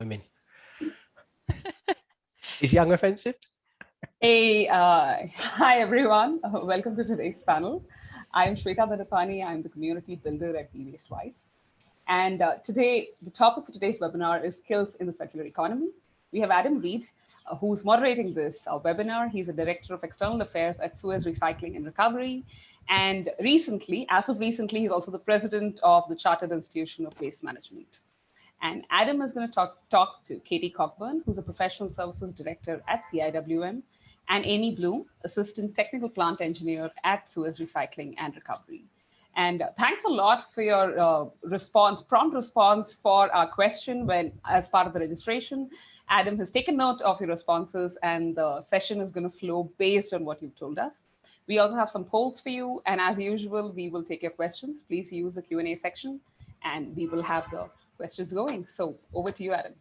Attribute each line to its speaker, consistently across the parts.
Speaker 1: women. Is young offensive?
Speaker 2: Hey, uh, hi everyone. Uh, welcome to today's panel. I'm Shweta Dhanapani. I'm the community builder at Be Waste Wise. And uh, today, the topic for today's webinar is skills in the circular economy. We have Adam Reed, uh, who's moderating this uh, webinar. He's a director of external affairs at Suez Recycling and Recovery. And recently, as of recently, he's also the president of the Chartered Institution of Waste Management. And Adam is going to talk, talk to Katie Cockburn, who's a professional services director at CIWM, and Amy Bloom, assistant technical plant engineer at Suez Recycling and Recovery. And thanks a lot for your uh, response, prompt response for our question when, as part of the registration. Adam has taken note of your responses and the session is going to flow based on what you've told us. We also have some polls for you. And as usual, we will take your questions. Please use the Q&A section and we will have the questions going. So over to you, Adam.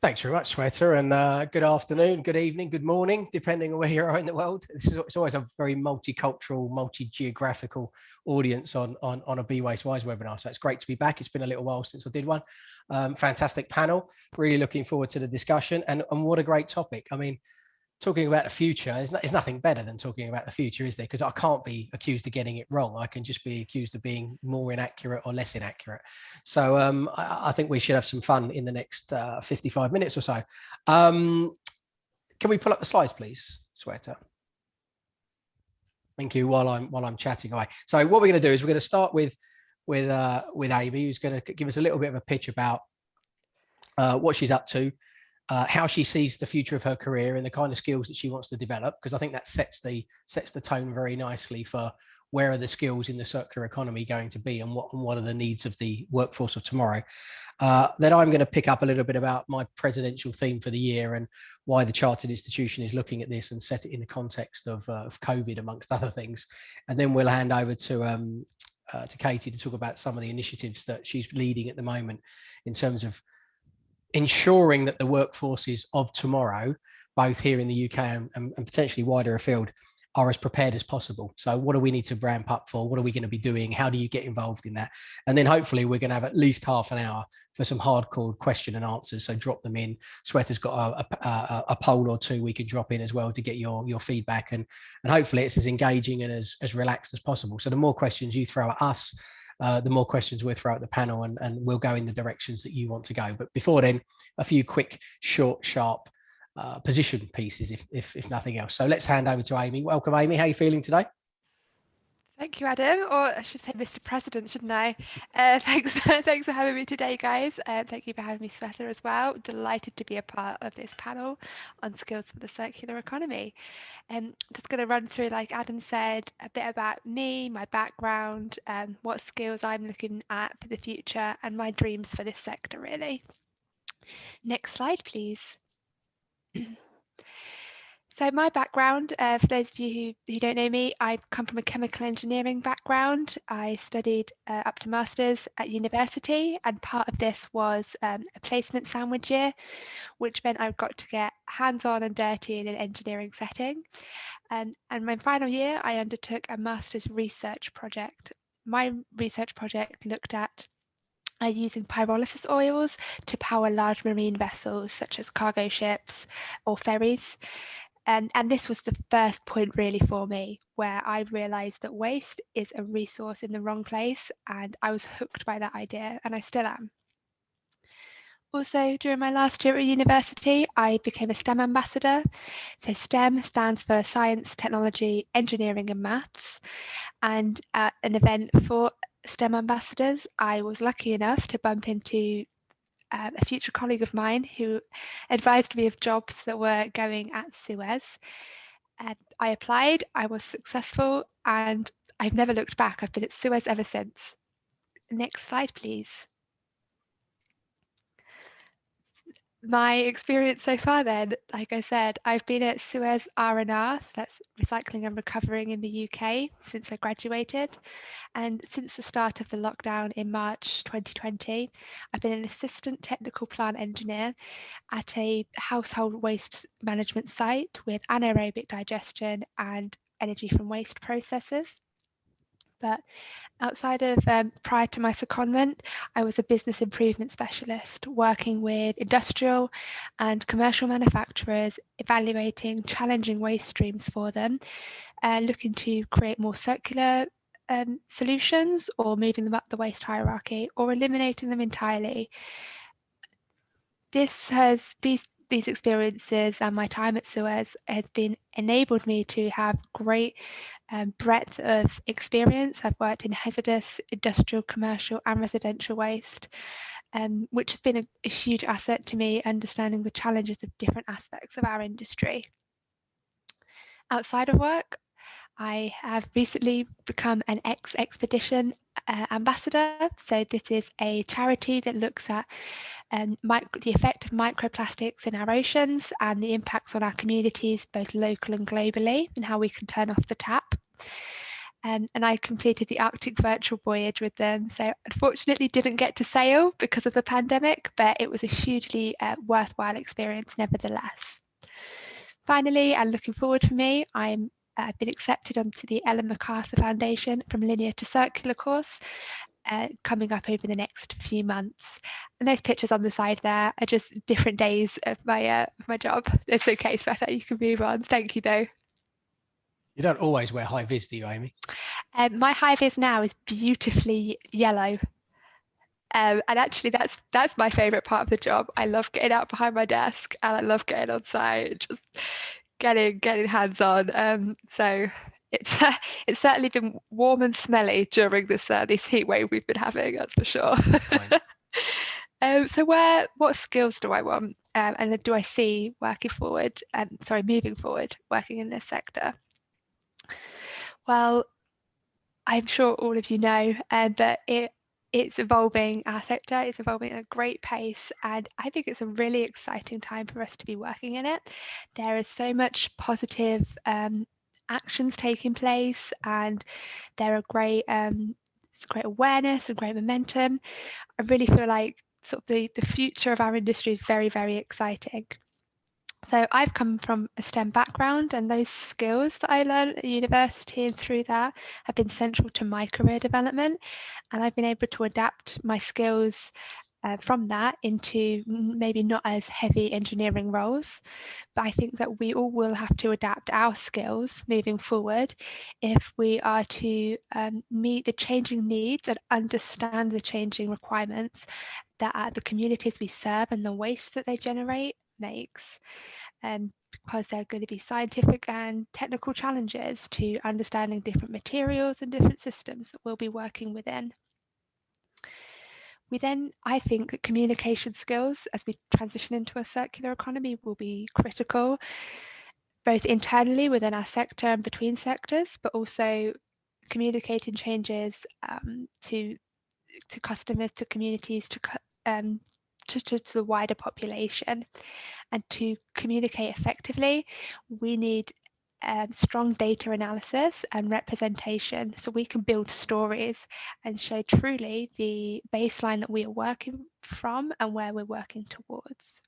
Speaker 1: Thanks very much, Shweta, and uh, good afternoon, good evening, good morning, depending on where you are in the world. This is it's always a very multicultural, multi-geographical audience on, on, on a Be Waste Wise webinar. So it's great to be back. It's been a little while since I did one. Um, fantastic panel. Really looking forward to the discussion and, and what a great topic. I mean, talking about the future is, not, is nothing better than talking about the future, is there? Because I can't be accused of getting it wrong. I can just be accused of being more inaccurate or less inaccurate. So um, I, I, think we should have some fun in the next uh, 55 minutes or so. Um, can we pull up the slides, please, Shweta? Thank you. While I'm while I'm chatting away. So what we're going to do is we're going to start with with uh, with Amy, who's going to give us a little bit of a pitch about uh, what she's up to, uh, how she sees the future of her career and the kind of skills that she wants to develop, because I think that sets the sets the tone very nicely for where are the skills in the circular economy going to be and what, and what are the needs of the workforce of tomorrow. Uh, then I'm going to pick up a little bit about my presidential theme for the year and why the Chartered Institution is looking at this and set it in the context of, uh, of COVID, amongst other things. And then we'll hand over to um, uh, to Katie to talk about some of the initiatives that she's leading at the moment in terms of ensuring that the workforces of tomorrow, both here in the UK and, and, potentially wider afield, are as prepared as possible. So what do we need to ramp up for? What are we going to be doing? How do you get involved in that? And then hopefully we're going to have at least half an hour for some hardcore question and answers. So drop them in. Shweta's got a, a, a, poll or two we could drop in as well to get your, your feedback. And, and hopefully it's as engaging and as, as relaxed as possible. So the more questions you throw at us, uh, the more questions we'll throw at the panel and, and we'll go in the directions that you want to go. But before then, a few quick, short, sharp uh, position pieces, if, if, if nothing else. So let's hand over to Amy. Welcome, Amy. How are you feeling today?
Speaker 3: Thank you, Adam, or I should say Mr. President, shouldn't I? Uh, thanks, thanks for having me today, guys. Uh, thank you for having me, Shweta, as well. Delighted to be a part of this panel on skills for the circular economy. Um, just going to run through, like Adam said, a bit about me, my background, um, what skills I'm looking at for the future, and my dreams for this sector, really. Next slide, please. So my background, uh, for those of you who, who don't know me, I come from a chemical engineering background. I studied uh, up to masters at university and part of this was um, a placement sandwich year, which meant I got to get hands-on and dirty in an engineering setting. Um, and my final year, I undertook a master's research project. My research project looked at uh, using pyrolysis oils to power large marine vessels such as cargo ships or ferries. And, and this was the first point really for me where I realized that waste is a resource in the wrong place and I was hooked by that idea and I still am. Also, during my last year at university, I became a STEM ambassador. So STEM stands for Science, Technology, Engineering and Maths. And at an event for STEM ambassadors, I was lucky enough to bump into uh, a future colleague of mine who advised me of jobs that were going at Suez. I applied, I was successful, and I've never looked back. I've been at Suez ever since. Next slide, please. My experience so far then, like I said, I've been at Suez R&R, so that's recycling and recovering in the UK since I graduated. And since the start of the lockdown in March 2020, I've been an assistant technical plant engineer at a household waste management site with anaerobic digestion and energy from waste processes. But outside of um, prior to my secondment, I was a business improvement specialist working with industrial and commercial manufacturers, evaluating challenging waste streams for them, uh, looking to create more circular um, solutions or moving them up the waste hierarchy or eliminating them entirely. This has these these experiences and my time at Suez has been enabled me to have great um, breadth of experience. I've worked in hazardous, industrial, commercial and residential waste, um, which has been a, a huge asset to me understanding the challenges of different aspects of our industry. Outside of work, I have recently become an eXXpedition uh, ambassador. So this is a charity that looks at um, the effect of microplastics in our oceans and the impacts on our communities, both local and globally, and how we can turn off the tap. Um, and I completed the Arctic virtual voyage with them. So unfortunately didn't get to sail because of the pandemic, but it was a hugely uh, worthwhile experience nevertheless. Finally, and looking forward for me, I'm I've been accepted onto the Ellen MacArthur Foundation from Linear to Circular course uh, coming up over the next few months. And those pictures on the side there are just different days of my uh, of my job. It's okay, so I thought you can move on. Thank you though.
Speaker 1: You don't always wear high vis, do you, Amy?
Speaker 3: Um, my high vis now is beautifully yellow. Um, and actually, that's that's my favourite part of the job. I love getting out behind my desk, and I love getting on site, just getting getting hands on. Um, so it's uh, it's certainly been warm and smelly during this uh, this heat wave we've been having. That's for sure. um, so where what skills do I want, um, and do I see working forward? Um, sorry, moving forward, working in this sector. Well, I'm sure all of you know, uh, but it it's evolving our sector it's evolving at a great pace and i think it's a really exciting time for us to be working in it there is so much positive um, actions taking place and there are great um, great awareness and great momentum i really feel like sort of the, the future of our industry is very very exciting so I've come from a STEM background and those skills that I learned at university and through that have been central to my career development. And I've been able to adapt my skills uh, from that into maybe not as heavy engineering roles. But I think that we all will have to adapt our skills moving forward if we are to um, meet the changing needs and understand the changing requirements that the communities we serve and the waste that they generate makes um, because there are going to be scientific and technical challenges to understanding different materials and different systems that we'll be working within. We then, I think, communication skills as we transition into a circular economy will be critical, both internally within our sector and between sectors, but also communicating changes um, to to customers, to communities, to um, to, to, to the wider population. And to communicate effectively, we need um, strong data analysis and representation so we can build stories and show truly the baseline that we are working from and where we're working towards.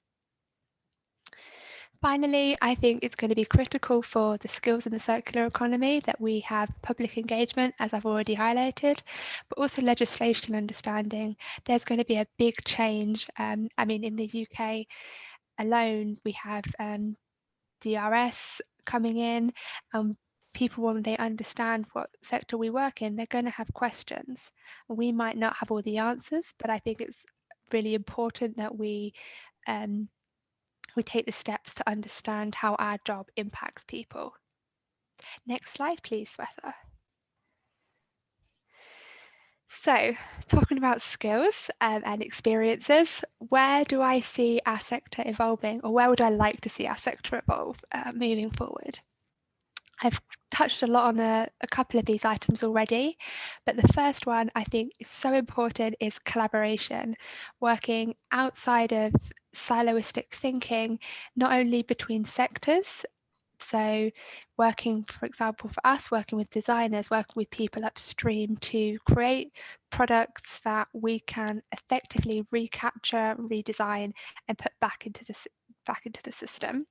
Speaker 3: Finally, I think it's going to be critical for the skills in the circular economy that we have public engagement, as I've already highlighted, but also legislation understanding. There's going to be a big change. Um, I mean, in the UK alone, we have um, DRS coming in and people when they understand what sector we work in they're going to have questions we might not have all the answers but i think it's really important that we um, we take the steps to understand how our job impacts people. Next slide, please, Shweta. So, talking about skills um, and experiences, where do I see our sector evolving, or where would I like to see our sector evolve uh, moving forward? I've touched a lot on a, a, couple of these items already, but the first one I think is so important is collaboration, working outside of siloistic thinking, not only between sectors, so working, for example, for us, working with designers, working with people upstream to create products that we can effectively recapture, redesign, and put back into the back into the system.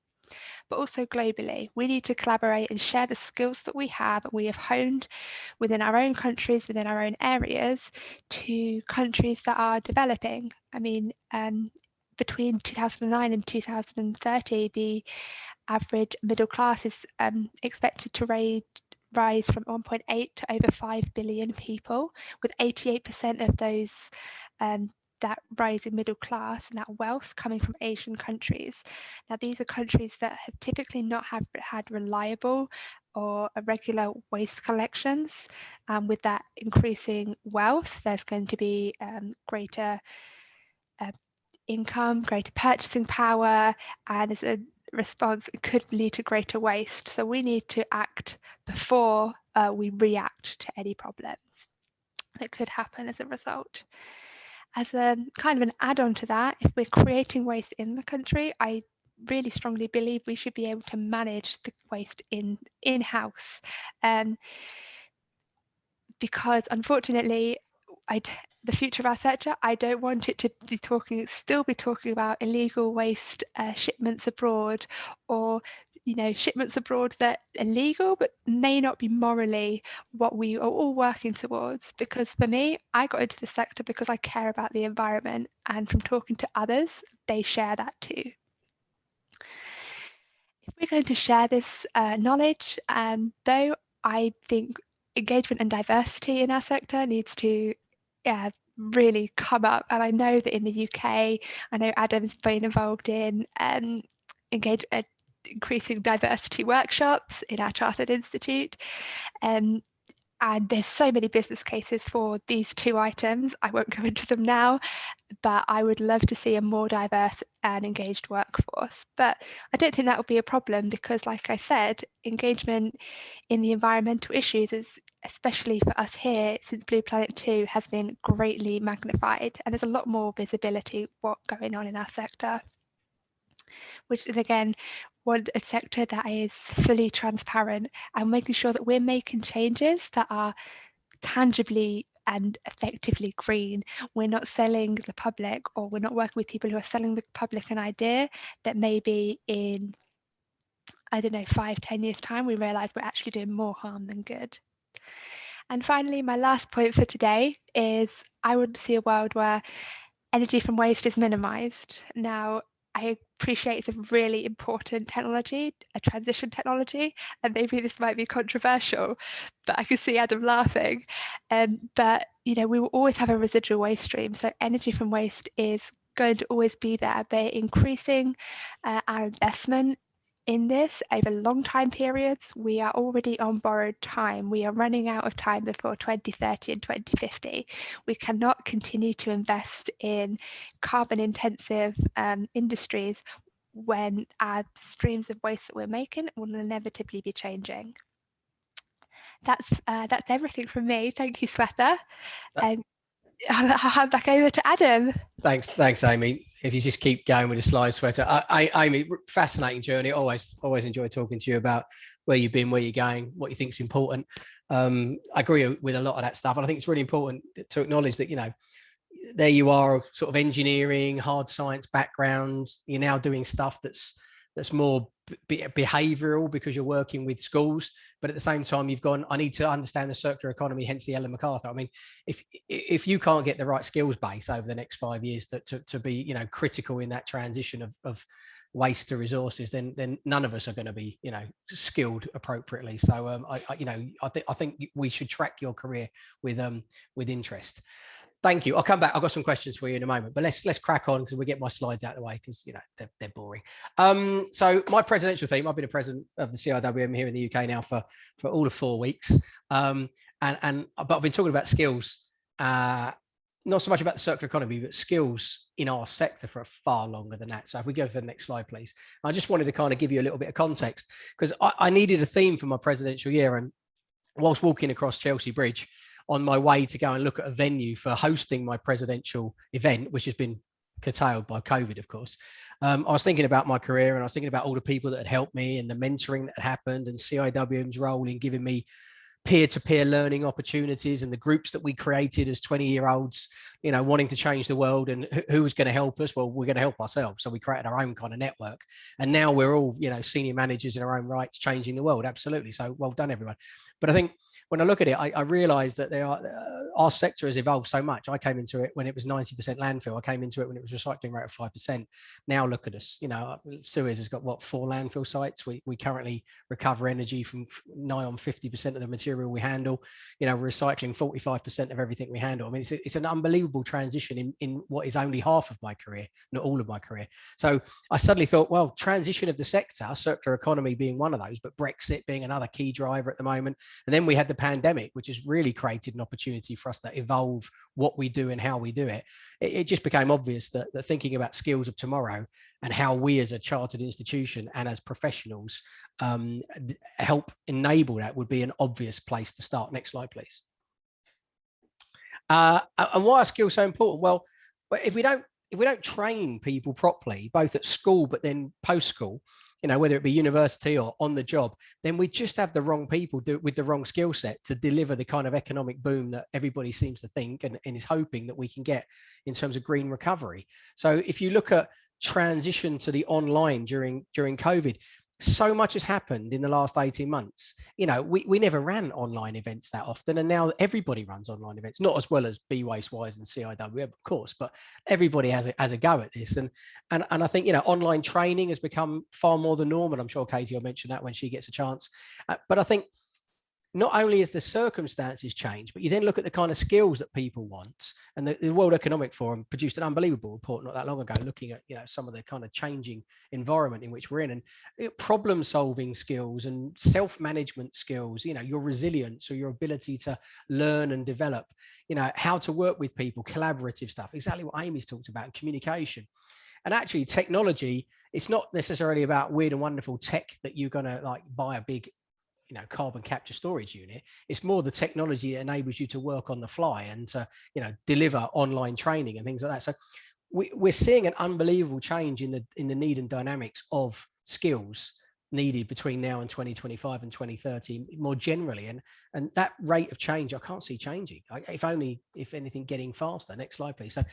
Speaker 3: but also globally. We need to collaborate and share the skills that we have we have honed within our own countries, within our own areas, to countries that are developing. I mean, um, between 2009 and 2030, the average middle class is um, expected to rise from 1.8 to over 5 billion people, with 88% of those um, that rising middle class and that wealth coming from Asian countries. Now, these are countries that have typically not have had reliable or regular waste collections. Um, with that increasing wealth, there's going to be um, greater uh, income, greater purchasing power, and as a response, it could lead to greater waste. So we need to act before uh, we react to any problems that could happen as a result. As a kind of an add-on to that, if we're creating waste in the country, I really strongly believe we should be able to manage the waste in in-house. Um, because unfortunately, I the future of our sector, I don't want it to be talking, still be talking about illegal waste uh, shipments abroad or you know shipments abroad that are legal but may not be morally what we are all working towards. Because for me i got into the sector because i care about the environment and from talking to others they share that too. If we're going to share this uh, knowledge um, though i think engagement and diversity in our sector needs to yeah, really come up. And I know that in the UK, I know Adam's been involved in um, engage, uh, increasing diversity workshops in our Chartered Institute. Um, and there's so many business cases for these two items. I won't go into them now, but I would love to see a more diverse and engaged workforce. But I don't think that will be a problem because, like I said, engagement in the environmental issues is, especially for us here since Blue Planet 2, has been greatly magnified. And there's a lot more visibility what going on in our sector which is again want a sector that is fully transparent and making sure that we're making changes that are tangibly and effectively green. We're not selling the public or we're not working with people who are selling the public an idea that maybe in, I don't know, five, ten years time, we realize we're actually doing more harm than good. And finally, my last point for today is I want to see a world where energy from waste is minimized. Now, I appreciate it's a really important technology, a transition technology, and maybe this might be controversial, but I can see Adam laughing. Um, but you know, we will always have a residual waste stream, so energy from waste is going to always be there. But increasing uh, our investment in this over long time periods, we are already on borrowed time. We are running out of time before 2030 and 2050. We cannot continue to invest in carbon intensive um, industries when our streams of waste that we're making will inevitably be changing. That's uh, that's everything from me. Thank you, Shweta. Um, I'll hand back over to Adam.
Speaker 1: Thanks, thanks, Amy. If you just keep going with the slide, Shweta. I, I, Amy, fascinating journey. Always, always enjoy talking to you about where you've been, where you're going, what you think is important. Um, I agree with a lot of that stuff, and I think it's really important to acknowledge that you know there you are, sort of engineering, hard science background. You're now doing stuff that's that's more behavioral because you're working with schools but at the same time you've gone i need to understand the circular economy hence the ellen macarthur. I mean if if you can't get the right skills base over the next five years to, to, to be you know critical in that transition of, of waste to resources then then none of us are going to be you know skilled appropriately. So um I, I you know i think i think we should track your career with um with interest Thank you. I'll come back. I've got some questions for you in a moment, but let's let's crack on because we get my slides out of the way because you know they're, they're boring. Um, so my presidential theme, I've been a president of the CIWM here in the UK now for for all of four weeks. Um, and and but I've been talking about skills, uh, not so much about the circular economy, but skills in our sector for far longer than that. So if we go for the next slide, please. I just wanted to kind of give you a little bit of context because I, I needed a theme for my presidential year and whilst walking across Chelsea Bridge, on my way to go and look at a venue for hosting my presidential event, which has been curtailed by COVID, of course. Um, I was thinking about my career and I was thinking about all the people that had helped me and the mentoring that had happened and CIWM's role in giving me peer-to-peer learning opportunities and the groups that we created as 20 year olds you know wanting to change the world and who was going to help us? Well we're going to help ourselves. So we created our own kind of network. And now we're all you know senior managers in our own rights changing the world. Absolutely. So well done everyone. But i think when I look at it, I, I realize that they are, uh, our sector has evolved so much. I came into it when it was 90% landfill. I came into it when it was recycling rate of 5%. Now look at us, you know, Suez has got what, four landfill sites. We, we currently recover energy from nigh on 50% of the material we handle, you know, recycling 45% of everything we handle. I mean, it's, a, it's an unbelievable transition in, in what is only half of my career, not all of my career. So I suddenly thought, well, transition of the sector, circular economy being one of those, but Brexit being another key driver at the moment. And then we had the pandemic, which has really created an opportunity for us to evolve what we do and how we do it, it, it just became obvious that, that thinking about skills of tomorrow and how we as a chartered institution and as professionals um, help enable that would be an obvious place to start. Next slide, please. Uh, and why are skills so important? Well, if we don't if we don't train people properly, both at school but then post school, you know, whether it be university or on the job, then we just have the wrong people do, with the wrong skill set to deliver the kind of economic boom that everybody seems to think and, and is hoping that we can get in terms of green recovery. So if you look at transition to the online during during COVID, so much has happened in the last 18 months. You know we, we never ran online events that often and now everybody runs online events not as well as be waste wise and ciw of course but everybody has a, has a go at this. And and and i think you know online training has become far more the norm and i'm sure katie will mention that when she gets a chance. Uh, but i think not only is the circumstances changed, but you then look at the kind of skills that people want. And the, the, World Economic Forum produced an unbelievable report not that long ago, looking at you know some of the kind of changing environment in which we're in, and you know, problem-solving skills and self-management skills. You know, your resilience or your ability to learn and develop. You know, how to work with people, collaborative stuff. Exactly what Amy's talked about, communication. And actually, technology, it's not necessarily about weird and wonderful tech that you're going to like buy a big you know carbon capture storage unit it's more the technology that enables you to work on the fly and to you know deliver online training and things like that. So we, we're seeing an unbelievable change in the in the need and dynamics of skills needed between now and 2025 and 2030 more generally. And and that rate of change i can't see changing. If only if anything getting faster next slide please. So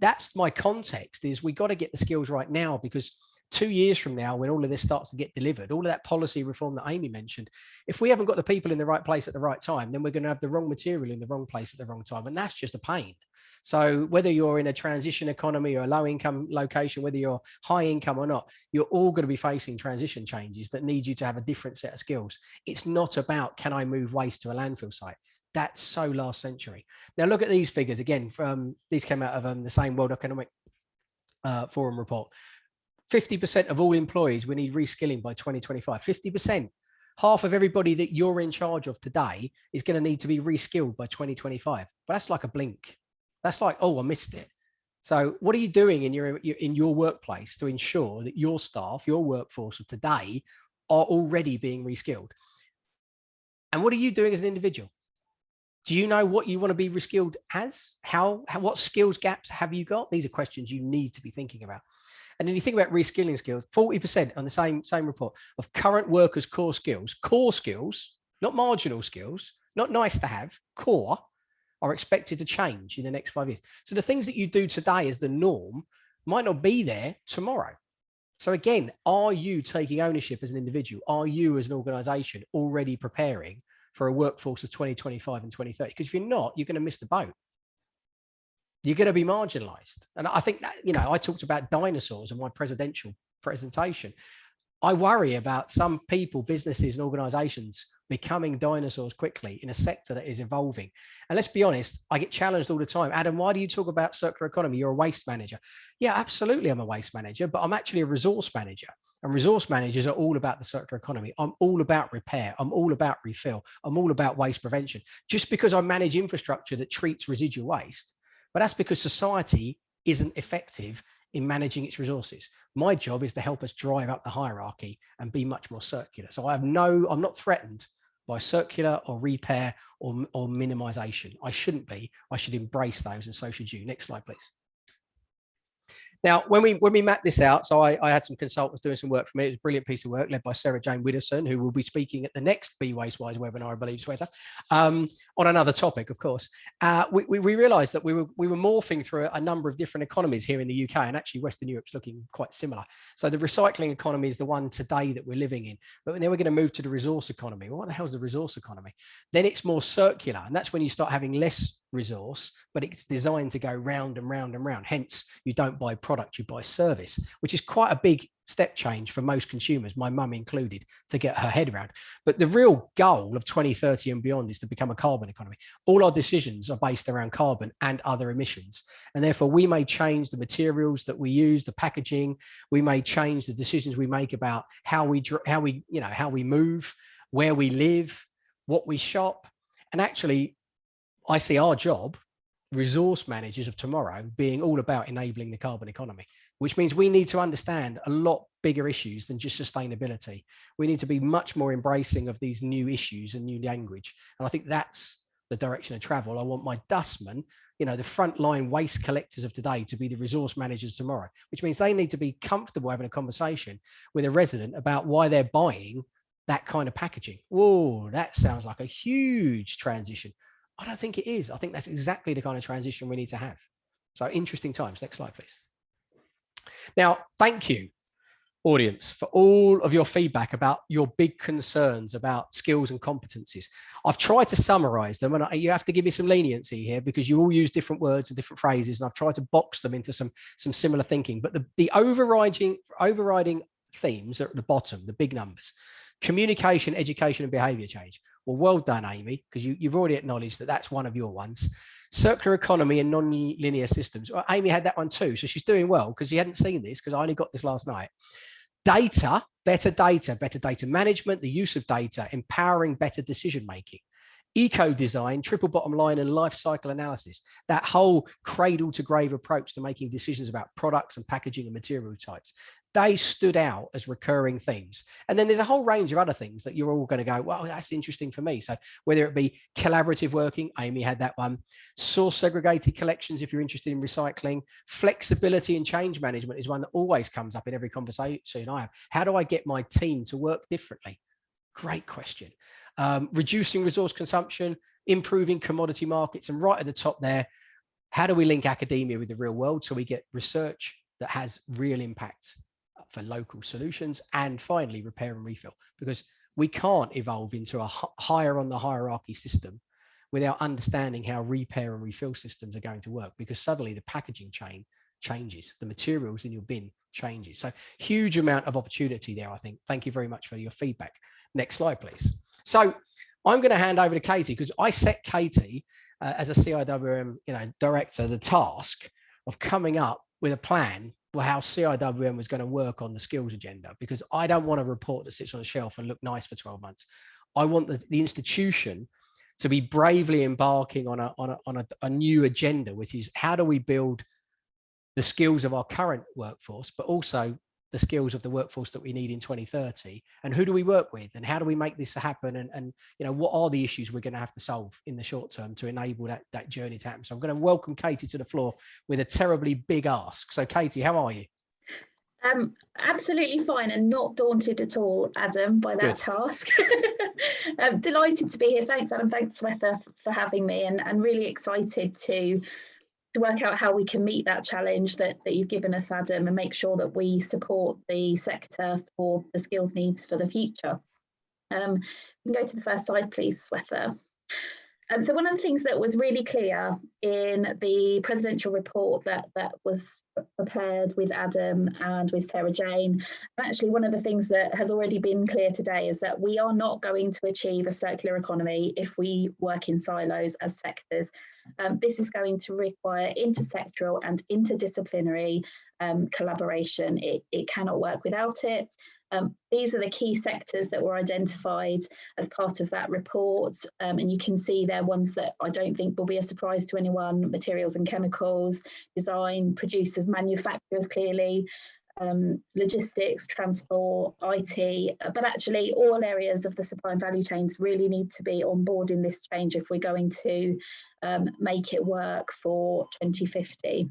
Speaker 1: that's my context is we got to get the skills right now because two years from now, when all of this starts to get delivered, all of that policy reform that Amy mentioned, if we haven't got the people in the right place at the right time, then we're going to have the wrong material in the wrong place at the wrong time. And that's just a pain. So whether you're in a transition economy or a low income location, whether you're high income or not, you're all going to be facing transition changes that need you to have a different set of skills. It's not about, can I move waste to a landfill site? That's so last century. Now look at these figures again. From these came out of um, the same World Economic uh, Forum report. 50% of all employees, we need reskilling by 2025. 50%. Half of everybody that you're in charge of today is going to need to be reskilled by 2025. But that's like a blink. That's like, oh, I missed it. So what are you doing in your in your workplace to ensure that your staff, your workforce of today are already being reskilled? And what are you doing as an individual? Do you know what you want to be reskilled as? How, how what skills gaps have you got? These are questions you need to be thinking about. And then you think about reskilling skills, 40% on the same, same report of current workers' core skills, core skills, not marginal skills, not nice to have, core, are expected to change in the next five years. So the things that you do today as the norm might not be there tomorrow. So again, are you taking ownership as an individual? Are you as an organization already preparing for a workforce of 2025 and 2030? Because if you're not, you're going to miss the boat you're going to be marginalized. And I think that, you know, I talked about dinosaurs in my presidential presentation. I worry about some people, businesses and organizations becoming dinosaurs quickly in a sector that is evolving. And let's be honest, I get challenged all the time. Adam, why do you talk about circular economy? You're a waste manager. Yeah, absolutely. I'm a waste manager, but I'm actually a resource manager. And resource managers are all about the circular economy. I'm all about repair. I'm all about refill. I'm all about waste prevention. Just because I manage infrastructure that treats residual waste but that's because society isn't effective in managing its resources. My job is to help us drive up the hierarchy and be much more circular. So I have no, I'm not threatened by circular or repair or, or minimization. I shouldn't be, I should embrace those and so should you. Next slide, please. Now, when we when we mapped this out, so I, I, had some consultants doing some work for me. It was a brilliant piece of work led by Sarah Jane Widdowson, who will be speaking at the next Be Waste Wise webinar, I believe, Shweta, um, on another topic, of course. Uh, we, we, we, realized that we were we were morphing through a number of different economies here in the UK, and actually Western Europe's looking quite similar. So the recycling economy is the one today that we're living in, but then we're going to move to the resource economy. Well, what the hell is the resource economy? Then it's more circular, and that's when you start having less resource, but it's designed to go round and round and round. Hence, you don't buy product, you buy service, which is quite a big step change for most consumers, my mum included, to get her head around. But the real goal of 2030 and beyond is to become a carbon economy. All our decisions are based around carbon and other emissions. And therefore, we may change the materials that we use, the packaging, we may change the decisions we make about how we, how we, you know, how we move, where we live, what we shop. And actually, I see our job, resource managers of tomorrow, being all about enabling the carbon economy, which means we need to understand a lot bigger issues than just sustainability. We need to be much more embracing of these new issues and new language. And I think that's the direction of travel. I want my dustmen, you know, the frontline waste collectors of today to be the resource managers tomorrow, which means they need to be comfortable having a conversation with a resident about why they're buying that kind of packaging. Whoa, that sounds like a huge transition. I don't think it is. I think that's exactly the kind of transition we need to have. So interesting times. Next slide, please. Now, thank you, audience, for all of your feedback about your big concerns about skills and competencies. I've tried to summarize them and you have to give me some leniency here because you all use different words and different phrases and I've tried to box them into some, some similar thinking. But the, the overriding, overriding themes are at the bottom, the big numbers communication, education, and behavior change. Well, well done, Amy, because you, you've already acknowledged that that's one of your ones. Circular economy and non-linear systems. Well, Amy had that one too, so she's doing well because she hadn't seen this because I only got this last night. Data, better data, better data management, the use of data, empowering better decision making eco design, triple bottom line and life cycle analysis, that whole cradle to grave approach to making decisions about products and packaging and material types, they stood out as recurring themes. And then there's a whole range of other things that you're all going to go, well, that's interesting for me. So whether it be collaborative working, Amy had that one, source segregated collections, if you're interested in recycling, flexibility and change management is one that always comes up in every conversation I have. How do I get my team to work differently? Great question um, reducing resource consumption, improving commodity markets, and right at the top there, how do we link academia with the real world so we get research that has real impact for local solutions and finally repair and refill? Because we can't evolve into a higher on the hierarchy system without understanding how repair and refill systems are going to work because suddenly the packaging chain changes the materials in your bin changes. So huge amount of opportunity there i think. Thank you very much for your feedback. Next slide please so I'm going to hand over to Katie because I set Katie uh, as a CIWM you know, director the task of coming up with a plan for how CIWM was going to work on the skills agenda because I don't want a report that sits on a shelf and look nice for 12 months. I want the, the institution to be bravely embarking on a on a on a, a new agenda, which is how do we build the skills of our current workforce, but also the skills of the workforce that we need in 2030 and who do we work with and how do we make this happen and, and you know what are the issues we're going to have to solve in the short term to enable that that journey to happen so i'm going to welcome katie to the floor with a terribly big ask so katie how are you
Speaker 4: um, absolutely fine and not daunted at all, Adam, by that Good. task. I'm delighted to be here. Thanks, Adam. Thanks, Shweta, for having me and, and really excited to to work out how we can meet that challenge that, that you've given us, Adam, and make sure that we support the sector for the skills needs for the future. Um, we can go to the first slide, please, Shweta. Um, so one of the things that was really clear in the presidential report that, that was prepared with Adam and with Sarah Jane. And actually, one of the things that has already been clear today is that we are not going to achieve a circular economy if we work in silos as sectors. Um, this is going to require intersectoral and interdisciplinary um, collaboration. It, it cannot work without it. Um, these are the key sectors that were identified as part of that report. Um, and you can see they're ones that I don't think will be a surprise to anyone, materials and chemicals, design, producers, manufacturers clearly, um, logistics, transport, IT, but actually all areas of the supply and value chains really need to be on board in this change if we're going to um, make it work for 2050.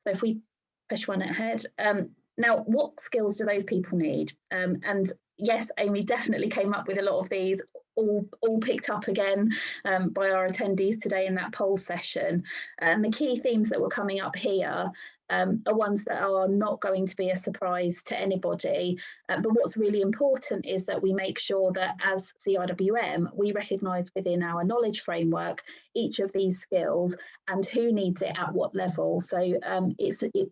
Speaker 4: so if we push one ahead, um, now what skills do those people need? Um, and yes, Amy definitely came up with a lot of these, all, all picked up again um, by our attendees today in that poll session. And the key themes that were coming up here um, are ones that are not going to be a surprise to anybody. Uh, but what's really important is that we make sure that as CIWM, we recognise within our knowledge framework each of these skills and who needs it at what level. So um, it's, it's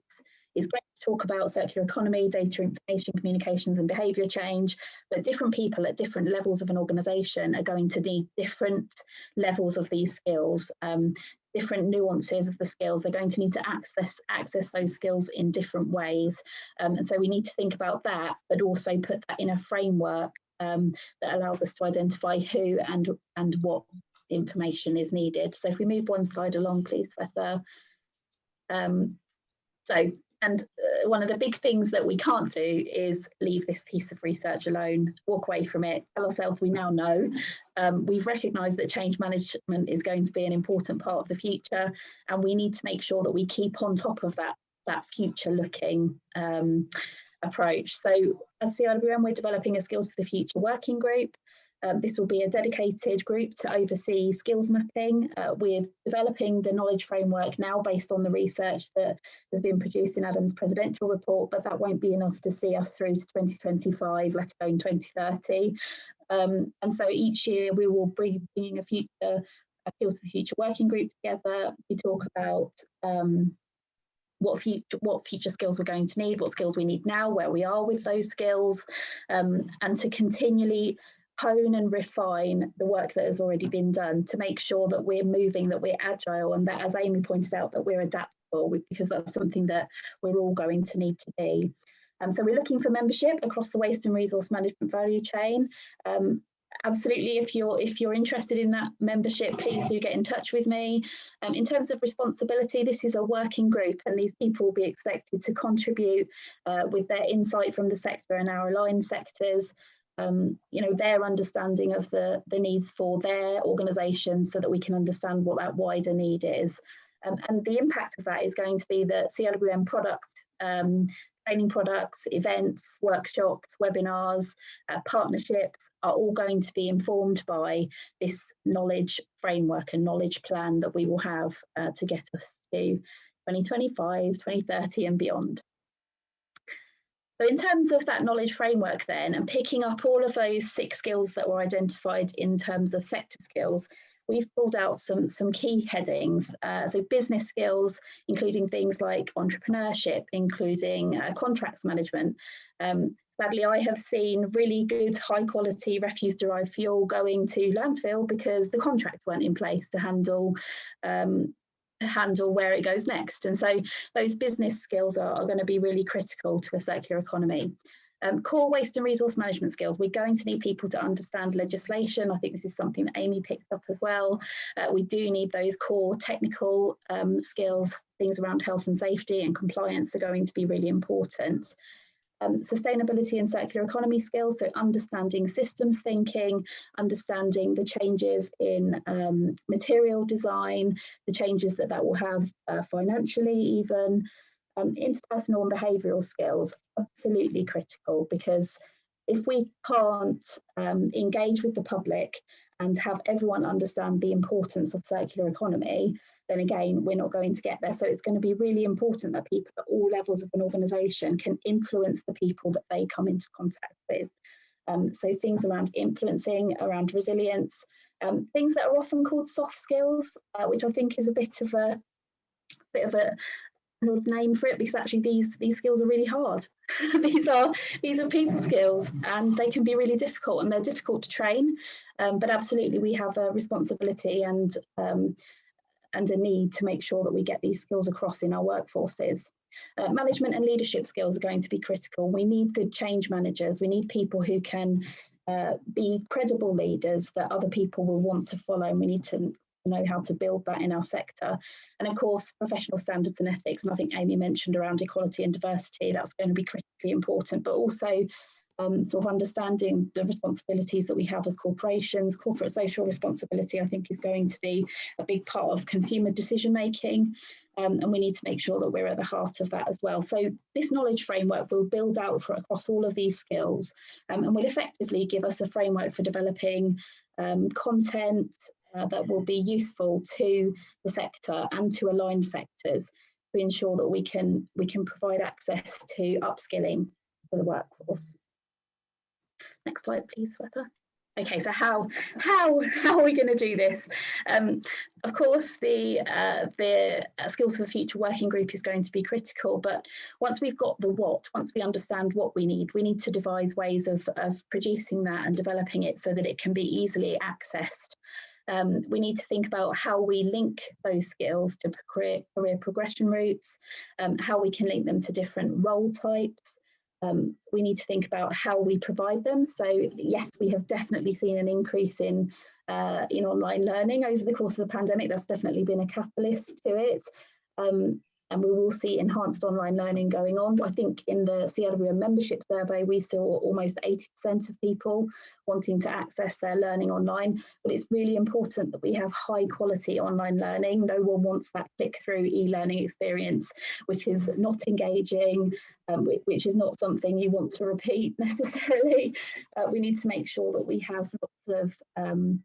Speaker 4: it's great to talk about circular economy, data information, communications and behaviour change, but different people at different levels of an organisation are going to need different levels of these skills. Um, different nuances of the skills they're going to need to access access those skills in different ways um, and so we need to think about that but also put that in a framework um, that allows us to identify who and and what information is needed so if we move one slide along please Shweta. Um, so and uh, one of the big things that we can't do is leave this piece of research alone, walk away from it, tell ourselves we now know. Um, we've recognised that change management is going to be an important part of the future, and we need to make sure that we keep on top of that, that future looking um, approach. So at CIWM, we're developing a Skills for the Future working group. Um, this will be a dedicated group to oversee skills mapping. Uh, we're developing the knowledge framework now based on the research that has been produced in Adam's presidential report, but that won't be enough to see us through to 2025, let alone 2030. Um, and so each year we will be bringing a future a Skills for Future working group together to talk about um, what future what future skills we're going to need, what skills we need now, where we are with those skills, um, and to continually hone and refine the work that has already been done to make sure that we're moving, that we're agile, and that, as Amy pointed out, that we're adaptable because that's something that we're all going to need to be. Um, so we're looking for membership across the waste and resource management value chain. Um, absolutely if you're if you're interested in that membership please do get in touch with me um, in terms of responsibility this is a working group and these people will be expected to contribute uh, with their insight from the sector and our aligned sectors um, you know, their understanding of the, the needs for their organisation so that we can understand what that wider need is. Um, and the impact of that is going to be that CIWM product, um, training products, events, workshops, webinars, uh, partnerships are all going to be informed by this knowledge framework and knowledge plan that we will have uh, to get us to 2025, 2030 and beyond. So in terms of that knowledge framework then, and picking up all of those six skills that were identified in terms of sector skills, we've pulled out some, some key headings. Uh, so business skills, including things like entrepreneurship, including uh, contracts management. Um, sadly, I have seen really good high quality refuse derived fuel going to landfill because the contracts weren't in place to handle um, handle where it goes next. And so those business skills are, are going to be really critical to a circular economy. Um, core waste and resource management skills, we're going to need people to understand legislation. I think this is something that Amy picked up as well. Uh, we do need those core technical um, skills, things around health and safety and compliance are going to be really important um, sustainability and circular economy skills, so understanding systems thinking, understanding the changes in um, material design, the changes that that will have uh, financially even, um, interpersonal and behavioural skills, absolutely critical because if we can't um, engage with the public and have everyone understand the importance of circular economy, then again, we're not going to get there. So it's going to be really important that people at all levels of an organisation can influence the people that they come into contact with. Um, so things around influencing, around resilience, um, things that are often called soft skills, uh, which I think is a bit of a bit of a an odd name for it because actually these these skills are really hard. these are these are people skills and they can be really difficult and they're difficult to train. Um, but absolutely we have a responsibility and um, and a need to make sure that we get these skills across in our workforces. Uh, management and leadership skills are going to be critical. We need good change managers. We need people who can uh, be credible leaders that other people will want to follow. And we need to know how to build that in our sector. And of course, professional standards and ethics. And I think Amy mentioned around equality and diversity, that's going to be critically important, but also um, sort of understanding the responsibilities that we have as corporations. Corporate social responsibility, I think, is going to be a big part of consumer decision making. Um, and we need to make sure that we're at the heart of that as well. So this knowledge framework will build out for across all of these skills um, and will effectively give us a framework for developing um, content uh, that will be useful to the sector and to aligned sectors to ensure that we can we can provide access to upskilling for the workforce. Next slide, please, Shweta. Okay, so how how how are we going to do this? Um, of course, the uh, the uh, skills for the future working group is going to be critical. But once we've got the what, once we understand what we need, we need to devise ways of of producing that and developing it so that it can be easily accessed. Um, we need to think about how we link those skills to career, career progression routes, um, how we can link them to different role types, um, we need to think about how we provide them. So yes, we have definitely seen an increase in uh, in online learning over the course of the pandemic. That's definitely been a catalyst to it. Um, and we will see enhanced online learning going on. I think in the CIWM membership survey, we saw almost 80% of people wanting to access their learning online, but it's really important that we have high quality online learning. No one wants that click through e-learning experience, which is not engaging, um, which is not something you want to repeat necessarily. Uh, we need to make sure that we have lots of um,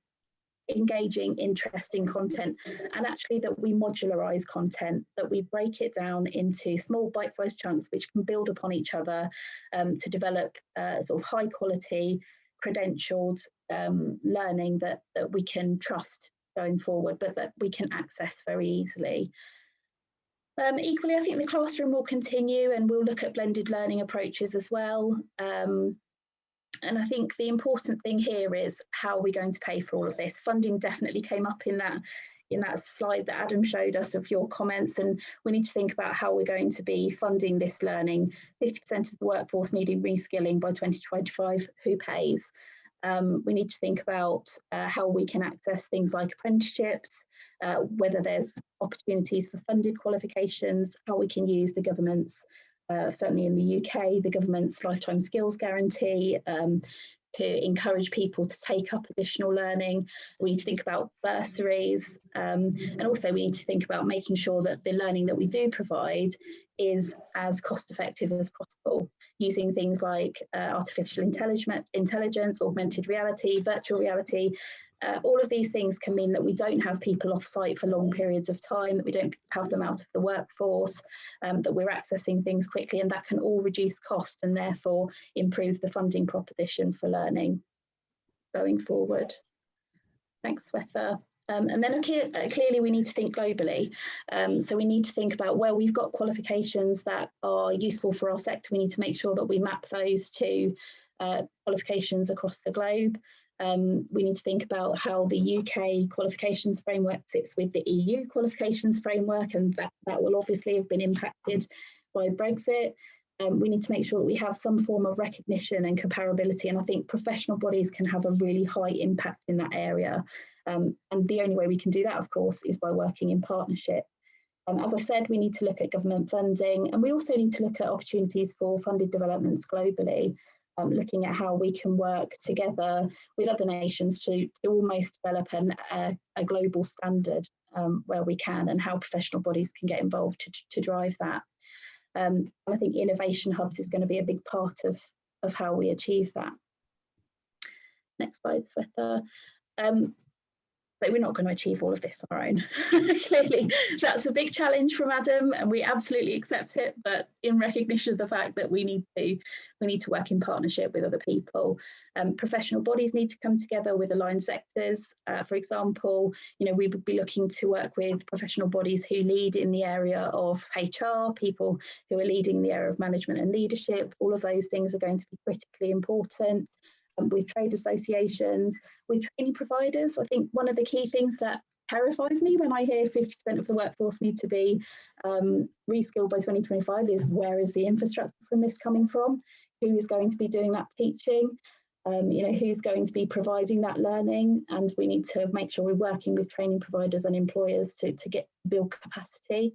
Speaker 4: engaging, interesting content, and actually that we modularize content, that we break it down into small bite-sized chunks which can build upon each other um, to develop uh, sort of high quality, credentialed um, learning that, that we can trust going forward, but that we can access very easily. Um, equally, I think the classroom will continue and we'll look at blended learning approaches as well. Um, and I think the important thing here is how are we going to pay for all of this? Funding definitely came up in that in that slide that Adam showed us of your comments and we need to think about how we're going to be funding this learning. 50% of the workforce needing reskilling by 2025, who pays? Um, we need to think about uh, how we can access things like apprenticeships, uh, whether there's opportunities for funded qualifications, how we can use the government's uh, certainly in the UK, the government's lifetime skills guarantee um, to encourage people to take up additional learning. We need to think about bursaries um, and also we need to think about making sure that the learning that we do provide is as cost effective as possible using things like uh, artificial intelligence, intelligence, augmented reality, virtual reality uh, all of these things can mean that we don't have people off site for long periods of time, that we don't have them out of the workforce, um, that we're accessing things quickly, and that can all reduce cost and therefore improve the funding proposition for learning going forward. Thanks, Shweta. Um, and then uh, clearly we need to think globally. Um, so we need to think about where we've got qualifications that are useful for our sector. We need to make sure that we map those to uh, qualifications across the globe. Um, we need to think about how the UK qualifications framework fits with the EU qualifications framework, and that, that will obviously have been impacted by Brexit. Um, we need to make sure that we have some form of recognition and comparability, and I think professional bodies can have a really high impact in that area. Um, and the only way we can do that, of course, is by working in partnership. Um, as I said, we need to look at government funding, and we also need to look at opportunities for funded developments globally um, looking at how we can work together with other nations to, to almost develop an, a, a global standard um, where we can and how professional bodies can get involved to, to drive that. Um, I think innovation hubs is going to be a big part of, of how we achieve that. Next slide, Shweta. Um, but we're not going to achieve all of this on our own. Clearly, that's a big challenge from Adam, and we absolutely accept it. But in recognition of the fact that we need to, we need to work in partnership with other people. Um, professional bodies need to come together with aligned sectors. Uh, for example, you know, we would be looking to work with professional bodies who lead in the area of HR, people who are leading in the area of management and leadership. All of those things are going to be critically important with trade associations, with training providers. I think one of the key things that terrifies me when I hear 50% of the workforce need to be um, reskilled by 2025 is where is the infrastructure from this coming from? Who is going to be doing that teaching? Um, you know, who's going to be providing that learning? And we need to make sure we're working with training providers and employers to, to get build capacity.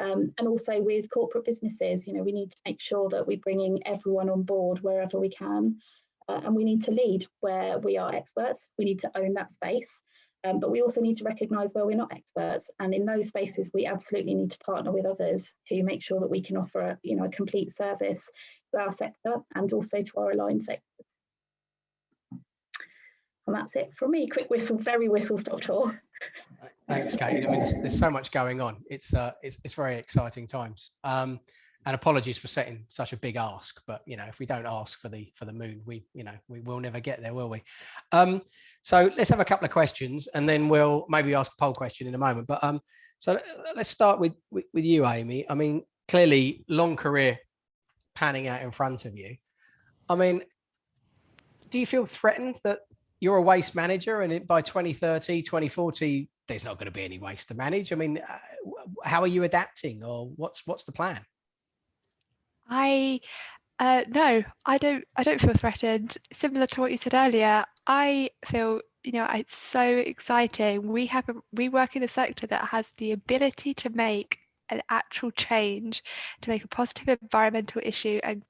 Speaker 4: Um, and also with corporate businesses, you know, we need to make sure that we're bringing everyone on board wherever we can uh, and we need to lead where we are experts. We need to own that space. Um, but we also need to recognise where we're not experts, and in those spaces, we absolutely need to partner with others who make sure that we can offer, you know, a complete service to our sector and also to our aligned sectors. And that's it from me. Quick whistle, very whistle stop tour.
Speaker 1: Thanks, Kate. I mean, there's, there's, so much going on. It's uh, it's, it's very exciting times. Um, and apologies for setting such a big ask, but you know, if we don't ask for the for the moon, we you know we will never get there, will we? Um, so let's have a couple of questions, and then we'll maybe ask a poll question in a moment. But um, so let's start with, with with you, Amy. I mean, clearly, long career panning out in front of you. I mean, do you feel threatened that you're a waste manager and by 2030, 2040, there's not going to be any waste to manage? I mean, uh, how are you adapting or what's what's the plan?
Speaker 3: I uh, no, I don't. I don't feel threatened. Similar to what you said earlier, I feel you know it's so exciting. We have a, we work in a sector that has the ability to make an actual change, to make a positive environmental issue and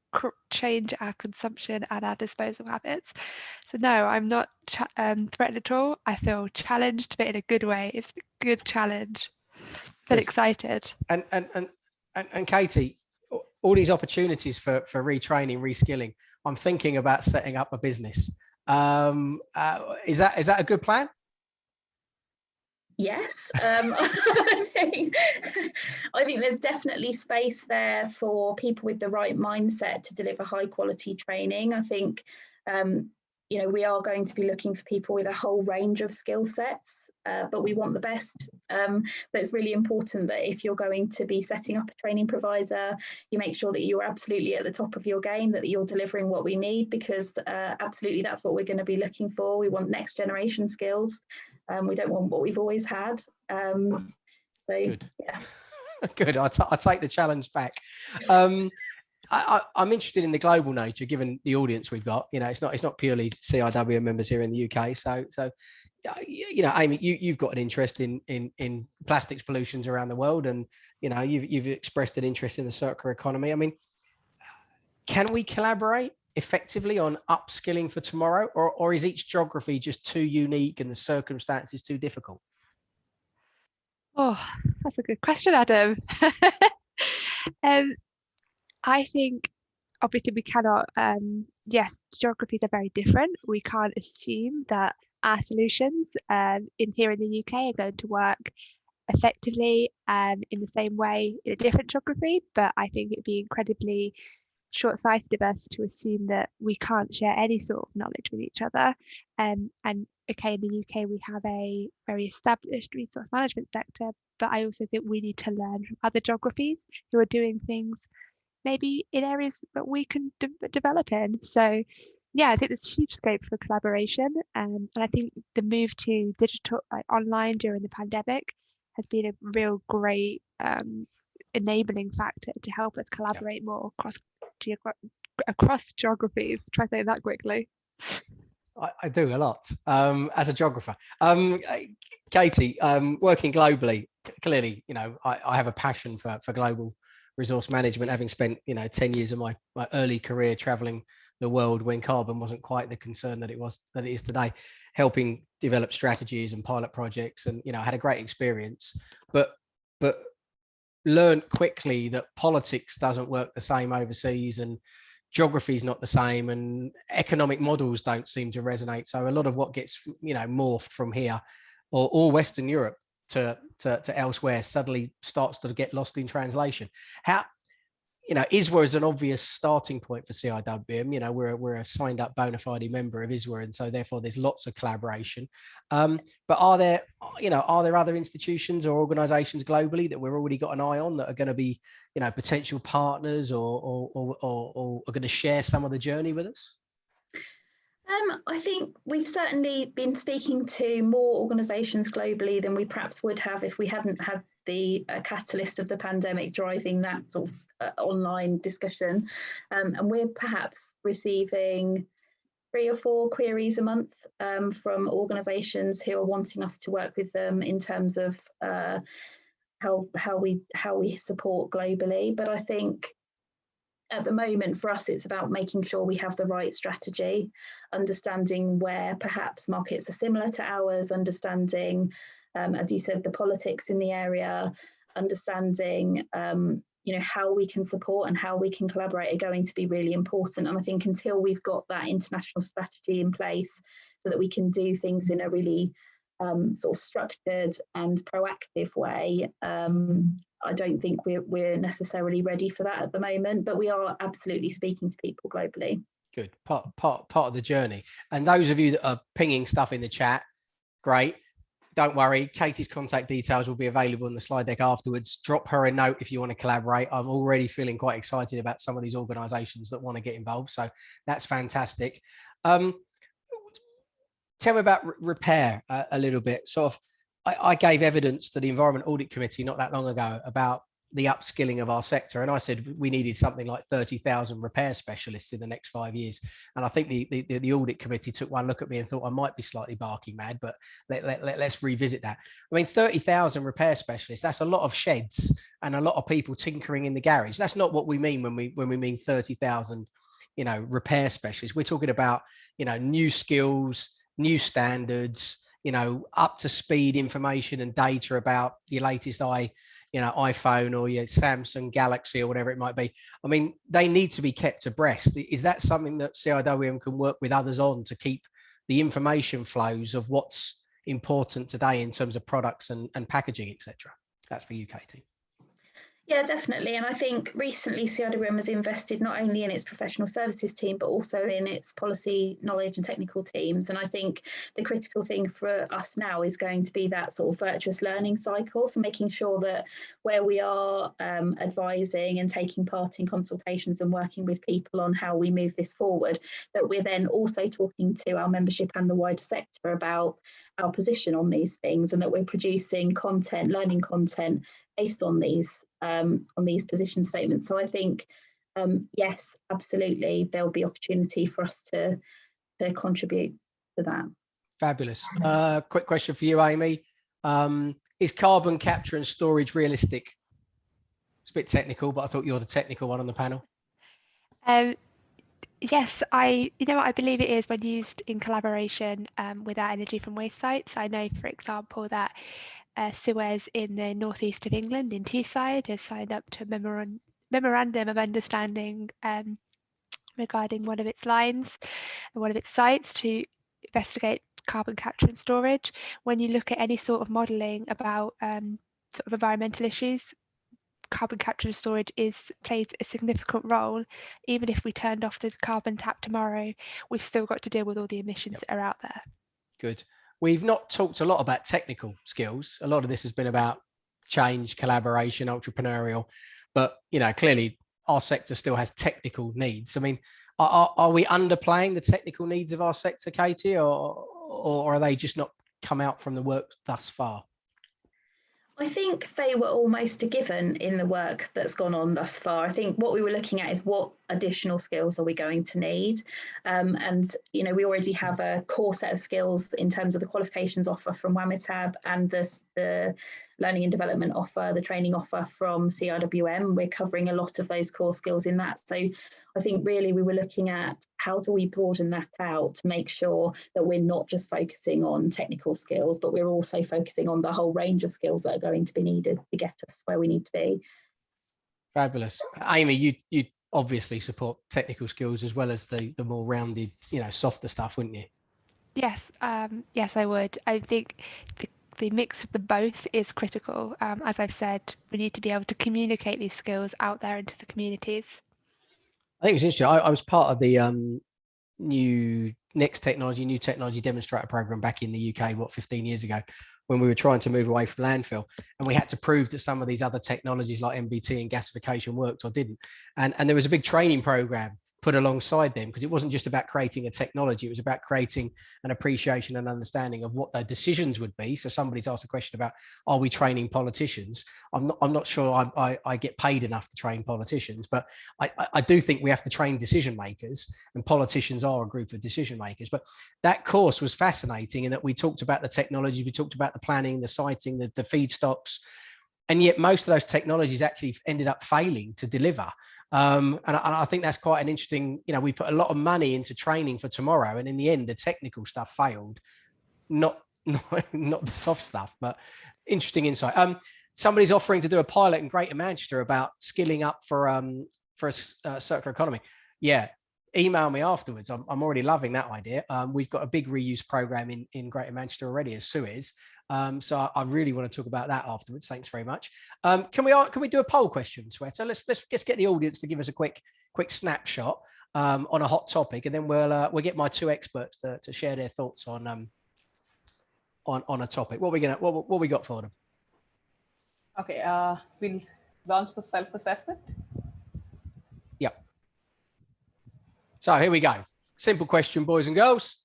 Speaker 3: change our consumption and our disposal habits. So no, I'm not um, threatened at all. I feel challenged, but in a good way. It's a good challenge. But excited.
Speaker 1: And and and and, and Katie, all these opportunities for for retraining, reskilling. I'm thinking about setting up a business. Um, uh, is that is that a good plan?
Speaker 4: Yes, um, I, think, I think there's definitely space there for people with the right mindset to deliver high quality training. I think um, you know we are going to be looking for people with a whole range of skill sets uh, but we want the best. Um, but it's really important that if you're going to be setting up a training provider, you make sure that you're absolutely at the top of your game, that you're delivering what we need, because uh, absolutely that's what we're going to be looking for. We want next generation skills. Um, we don't want what we've always had. Um, so, Good. yeah.
Speaker 1: Good. I, I take the challenge back. Um, I, am interested in the global nature, given the audience we've got. You know, it's not it's not purely CIW members here in the UK. So so you know, Amy, you, you've got an interest in, in, in plastics pollutions around the world and, you know, you've, you've expressed an interest in the circular economy. I mean, can we collaborate effectively on upskilling for tomorrow or, or is each geography just too unique and the circumstances too difficult?
Speaker 3: Oh, that's a good question, Adam. um, I think obviously we cannot, um, yes, geographies are very different. We can't assume that our solutions um, in here in the UK are going to work effectively um, in the same way in a different geography, but I think it'd be incredibly short-sighted of us to assume that we can't share any sort of knowledge with each other. Um, and okay, in the UK we have a very established resource management sector, but I also think we need to learn from other geographies who are doing things maybe in areas that we can de develop in. So yeah, I think there's huge scope for collaboration. Um, and I think the move to digital, like online during the pandemic, has been a real great um, enabling factor to help us collaborate yeah. more across across geographies. Try saying that quickly.
Speaker 1: I, I do a lot um, as a geographer. Um, Katie, um, working globally, clearly, you know, I, I have a passion for, for global resource management, having spent, you know, 10 years of my, my early career traveling the world when carbon wasn't quite the concern that it was that it is today helping develop strategies and pilot projects and you know I had a great experience. But but learned quickly that politics doesn't work the same overseas and geography is not the same and economic models don't seem to resonate. So a lot of what gets you know morphed from here or, or western europe to, to, to elsewhere suddenly starts to get lost in translation how you know, ISWA is an obvious starting point for CIWM. You know, we're, we're a signed up bona fide member of ISWA, and so therefore there's lots of collaboration. Um, but are there, you know, are there other institutions or organizations globally that we've already got an eye on that are going to be, you know, potential partners or, or, or, or, or are going to share some of the journey with us?
Speaker 4: Um, I think we've certainly been speaking to more organisations globally than we perhaps would have if we hadn't had the uh, catalyst of the pandemic driving that sort of uh, online discussion. Um, and we're perhaps receiving three or four queries a month um, from organisations who are wanting us to work with them in terms of uh, how how we how we support globally. But I think at the moment for us it's about making sure we have the right strategy understanding where perhaps markets are similar to ours understanding um, as you said the politics in the area understanding um, you know how we can support and how we can collaborate are going to be really important. And i think until we've got that international strategy in place so that we can do things in a really um, sort of structured and proactive way um, i don't think we're, we're necessarily ready for that at the moment but we are absolutely speaking to people globally
Speaker 1: good part part part of the journey and those of you that are pinging stuff in the chat great don't worry, Katie's contact details will be available in the slide deck afterwards. Drop her a note if you want to collaborate. I'm already feeling quite excited about some of these organizations that want to get involved. So that's fantastic. Um, tell me about repair a, a, little bit. Sort of, I, I gave evidence to the Environment Audit Committee not that long ago about the upskilling of our sector. And I said we needed something like 30,000 repair specialists in the next five years. And I think the, the, the, audit committee took one look at me and thought I might be slightly barking mad, but let, let, let, let's revisit that. I mean, 30,000 repair specialists, that's a lot of sheds and a lot of people tinkering in the garage. That's not what we mean when we, when we mean 30,000, you know, repair specialists. We're talking about, you know, new skills, new standards, you know, up to speed information and data about your latest i you know iphone or your samsung galaxy or whatever it might be. I mean they need to be kept abreast. Is that something that ciwm can work with others on to keep the information flows of what's important today in terms of products and, and packaging etc that's for you katie
Speaker 4: yeah, definitely. And I think recently CIWM has invested not only in its professional services team, but also in its policy knowledge and technical teams. And I think the critical thing for us now is going to be that sort of virtuous learning cycle. So making sure that where we are um, advising and taking part in consultations and working with people on how we move this forward, that we're then also talking to our membership and the wider sector about our position on these things and that we're producing content, learning content based on these um, on these position statements. So I think, um, yes, absolutely, there'll be opportunity for us to, to contribute to that.
Speaker 1: Fabulous. Uh, quick question for you, Amy. Um, is carbon capture and storage realistic? It's a bit technical, but I thought you're the technical one on the panel.
Speaker 3: Um, yes, I, you know what, I believe it is when used in collaboration um, with our energy from waste sites. I know, for example, that uh, Suez in the northeast of England, in Teesside, has signed up to a memorandum, memorandum of understanding um, regarding one of its lines and one of its sites to investigate carbon capture and storage. When you look at any sort of modelling about um, sort of environmental issues, carbon capture and storage is plays a significant role. Even if we turned off the carbon tap tomorrow, we've still got to deal with all the emissions yep. that are out there.
Speaker 1: Good. We've not talked a lot about technical skills. A lot of this has been about change, collaboration, entrepreneurial, but you know, clearly our sector still has technical needs. I mean, are, are we underplaying the technical needs of our sector, Katie, or, or are they just not come out from the work thus far?
Speaker 4: I think they were almost a given in the work that's gone on thus far. I think what we were looking at is what additional skills are we going to need? Um, and, you know, we already have a core set of skills in terms of the qualifications offer from WAMITAB and the, the learning and development offer, the training offer from CIWM. We're covering a lot of those core skills in that. So I think really we were looking at how do we broaden that out to make sure that we're not just focusing on technical skills, but we're also focusing on the whole range of skills that are going to be needed to get us where we need to be.
Speaker 1: Fabulous. Amy, you you obviously support technical skills as well as the the more rounded, you know, softer stuff, wouldn't you?
Speaker 3: Yes, um, yes, I would. I think the, the mix of the both is critical. Um, as I've said, we need to be able to communicate these skills out there into the communities.
Speaker 1: I think it's interesting. I, I was part of the um, new next technology, new technology demonstrator program back in the UK, what, 15 years ago when we were trying to move away from landfill and we had to prove that some of these other technologies like MBT and gasification worked or didn't. And, and there was a big training program put alongside them because it wasn't just about creating a technology it was about creating an appreciation and understanding of what their decisions would be. So somebody's asked a question about are we training politicians? I'm not i'm not sure i i, I get paid enough to train politicians but I, I do think we have to train decision makers and politicians are a group of decision makers. But that course was fascinating in that we talked about the technology we talked about the planning the siting the, the feedstocks and yet most of those technologies actually ended up failing to deliver Um, and, I, I think that's quite an interesting, you know, we put a lot of money into training for tomorrow. And in the end, the technical stuff failed, not, not, not the soft stuff, but interesting insight. Um, somebody's offering to do a pilot in Greater Manchester about skilling up for um for a uh, circular economy. Yeah, email me afterwards. I'm, I'm already loving that idea. Um, we've got a big reuse program in, in Greater Manchester already as Suez. Um, so I, I, really want to talk about that afterwards. Thanks very much. Um, can we can we do a poll question, Shweta? Let's let's just get the audience to give us a quick quick snapshot um, on a hot topic, and then we'll uh, we'll get my two experts to, to share their thoughts on um on on a topic. What are we gonna what what we got for them?
Speaker 2: Okay, uh, we'll launch the self assessment.
Speaker 1: Yep. So here we go. Simple question, boys and girls.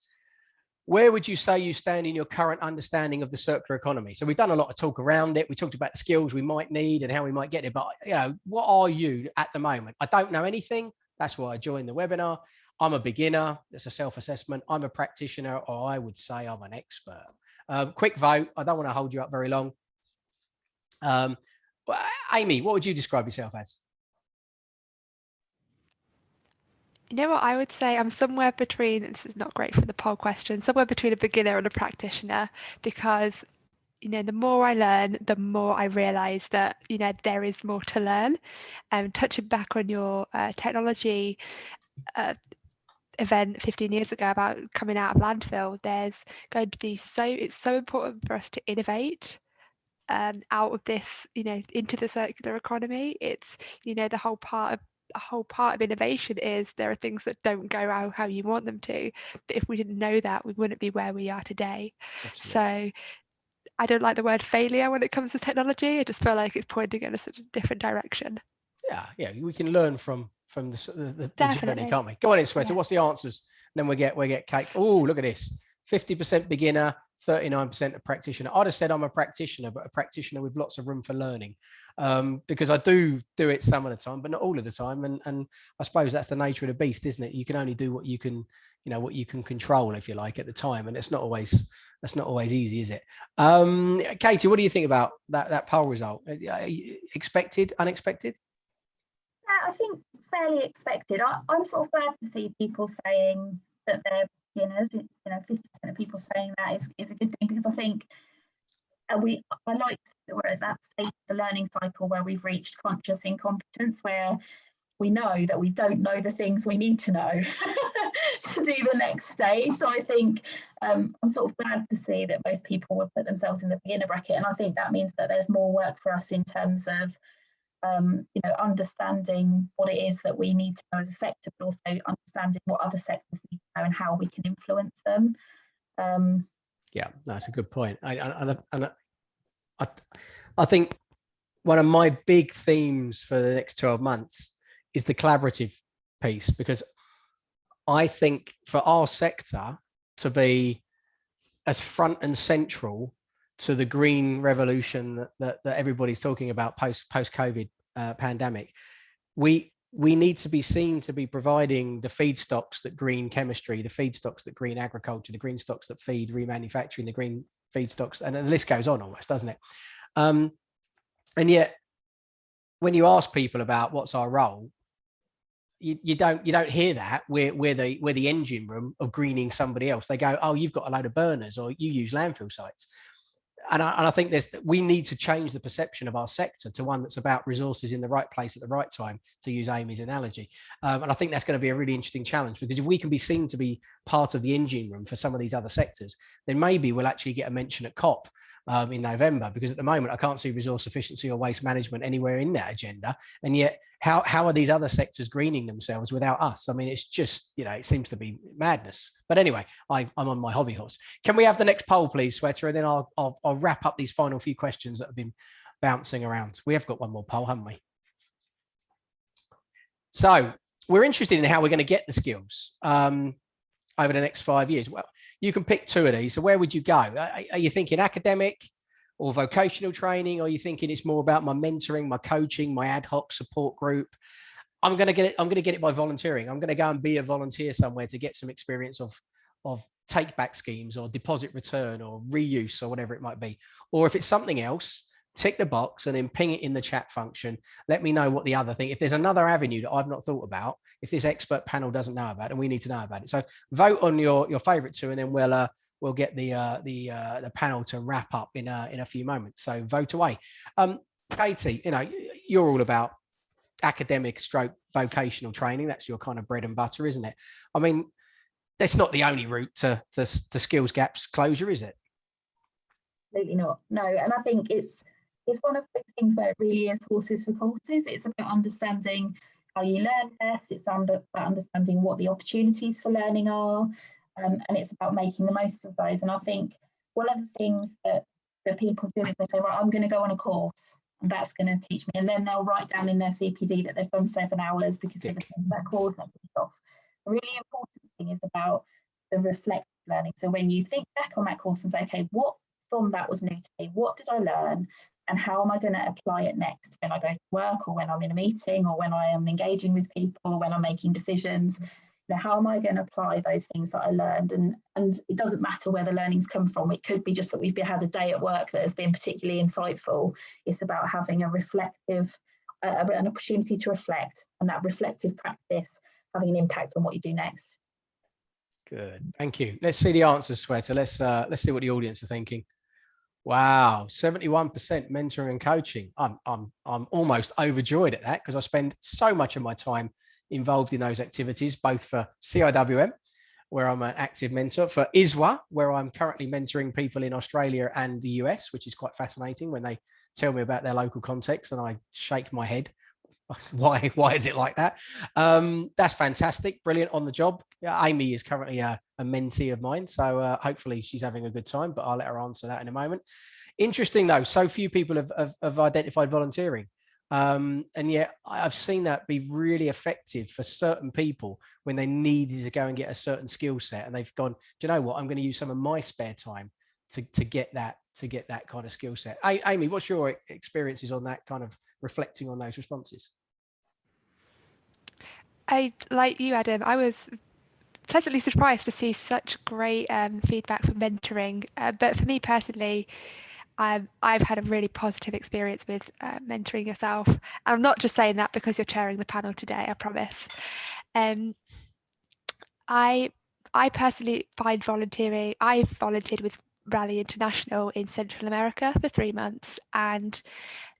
Speaker 1: Where would you say you stand in your current understanding of the circular economy? So we've done a lot of talk around it. We talked about the skills we might need and how we might get it. But you know, what are you at the moment? I don't know anything. That's why I joined the webinar. I'm a beginner. It's a self-assessment. I'm a practitioner, or I would say I'm an expert. Um, quick vote. I don't want to hold you up very long. Um, Amy, what would you describe yourself as?
Speaker 3: You know what I would say? I'm somewhere between, this is not great for the poll question, somewhere between a beginner and a practitioner because, you know, the more I learn, the more I realize that, you know, there is more to learn. And um, touching back on your uh, technology uh, event 15 years ago about coming out of landfill, there's going to be so, it's so important for us to innovate um, out of this, you know, into the circular economy. It's, you know, the whole part of a whole part of innovation is there are things that don't go out how you want them to but if we didn't know that we wouldn't be where we are today. Absolutely. so i don't like the word failure when it comes to technology. I just feel like it's pointing in a sort of different direction.
Speaker 1: Yeah yeah we can learn from from the, the, the journey can't we? Go on in Shweta yeah. what's the answers? And then we get we get cake. Oh look at this 50% beginner 39% a practitioner. I'd have said I'm a practitioner, but a practitioner with lots of room for learning um, because I do do it some of the time, but not all of the time. And, and I suppose that's the nature of the beast, isn't it? You can only do what you can, you know, what you can control, if you like, at the time. And it's not always, that's not always easy, is it? Um, Katie, what do you think about that, that poll result? Expected, unexpected?
Speaker 4: Yeah, I think fairly expected. I, I'm sort of glad to see people saying that they're beginners, you know, 50% of people saying that is, is a good thing because I think uh, we I like that we're at that stage of the learning cycle where we've reached conscious incompetence where we know that we don't know the things we need to know to do the next stage. So I think um, I'm sort of glad to see that most people will put themselves in the beginner bracket. And I think that means that there's more work for us in terms of um, you know, understanding what it is that we need to know as a sector, but also understanding what other sectors need to know and how we can influence them. Um,
Speaker 1: yeah, that's a good point. I, and, and I, I think one of my big themes for the next 12 months is the collaborative piece, because I think for our sector to be as front and central to the green revolution that, that, that everybody's talking about post post COVID uh, pandemic, we we need to be seen to be providing the feedstocks that green chemistry, the feedstocks that green agriculture, the green stocks that feed remanufacturing, the green feedstocks, and the list goes on almost, doesn't it? Um, and yet, when you ask people about what's our role, you, you don't you don't hear that we're we're the we're the engine room of greening somebody else. They go, oh, you've got a load of burners, or you use landfill sites and I, and I think there's we need to change the perception of our sector to one that's about resources in the right place at the right time, to use Amy's analogy. Um, and I think that's going to be a really interesting challenge because if we can be seen to be part of the engine room for some of these other sectors, then maybe we'll actually get a mention at COP um, in November, because at the moment I can't see resource efficiency or waste management anywhere in that agenda. And yet, how, how are these other sectors greening themselves without us? I mean, it's just, you know, it seems to be madness. But anyway, I, I'm on my hobby horse. Can we have the next poll, please, Shweta? And then I'll, I'll, I'll wrap up these final few questions that have been bouncing around. We have got one more poll, haven't we? So we're interested in how we're going to get the skills. Um, over the next five years? Well, you can pick two of these. So where would you go? Are, are you thinking academic or vocational training? Or are you thinking it's more about my mentoring, my coaching, my ad hoc support group? I'm going to get it. I'm going to get it by volunteering. I'm going to go and be a volunteer somewhere to get some experience of, of take back schemes or deposit return or reuse or whatever it might be. Or if it's something else, tick the box and then ping it in the chat function. Let me know what the other thing, if there's another avenue that I've not thought about, if this expert panel doesn't know about and we need to know about it. So vote on your, your favorite two and then we'll, uh, we'll get the, uh, the, uh, the panel to wrap up in a, in a few moments. So vote away. Um, Katie, you know, you're all about academic stroke vocational training. That's your kind of bread and butter, isn't it? I mean, that's not the only route to, to, to skills gaps closure, is it?
Speaker 4: Absolutely not. No, and I think it's it's one of those things where it really is horses for courses. It's about understanding how you learn best. It's under, about understanding what the opportunities for learning are, um, and it's about making the most of those. And I think one of the things that that people do is they say, right, I'm going to go on a course, and that's going to teach me. And then they'll write down in their CPD that they've done seven hours because they've attended that course. That's off. A really important thing is about the reflective learning. So when you think back on that course and say, okay, what from that was new to me? What did I learn? And how am I going to apply it next when I go to work or when I'm in a meeting or when I am engaging with people or when I'm making decisions? You know, how am I going to apply those things that I learned? And and it doesn't matter where the learnings come from. It could be just that we've had a day at work that has been particularly insightful. It's about having a reflective, uh, an opportunity to reflect, and that reflective practice having an impact on what you do next.
Speaker 1: Good, thank you. Let's see the answers, Shweta. Let's uh, let's see what the audience are thinking. Wow, 71% mentoring and coaching. I'm, I'm, I'm almost overjoyed at that because I spend so much of my time involved in those activities, both for CIWM, where I'm an active mentor, for ISWA, where I'm currently mentoring people in Australia and the US, which is quite fascinating when they tell me about their local context and I shake my head. why, why is it like that? Um, that's fantastic. Brilliant on the job. Amy is currently a, a mentee of mine. So uh, hopefully she's having a good time, but I'll let her answer that in a moment. Interesting though, so few people have, have, have identified volunteering. Um, and yet I've seen that be really effective for certain people when they needed to go and get a certain skill set and they've gone, do you know what, I'm going to use some of my spare time to, to get that, to get that kind of skill set. Amy, what's your experiences on that kind of reflecting on those responses?
Speaker 3: I, like you, Adam, I was pleasantly surprised to see such great um, feedback for mentoring. Uh, but for me personally, I've, I've had a really positive experience with uh, mentoring yourself. And I'm not just saying that because you're chairing the panel today, I promise. Um, I I personally find volunteering, I've volunteered with Raleigh International in Central America for three months. And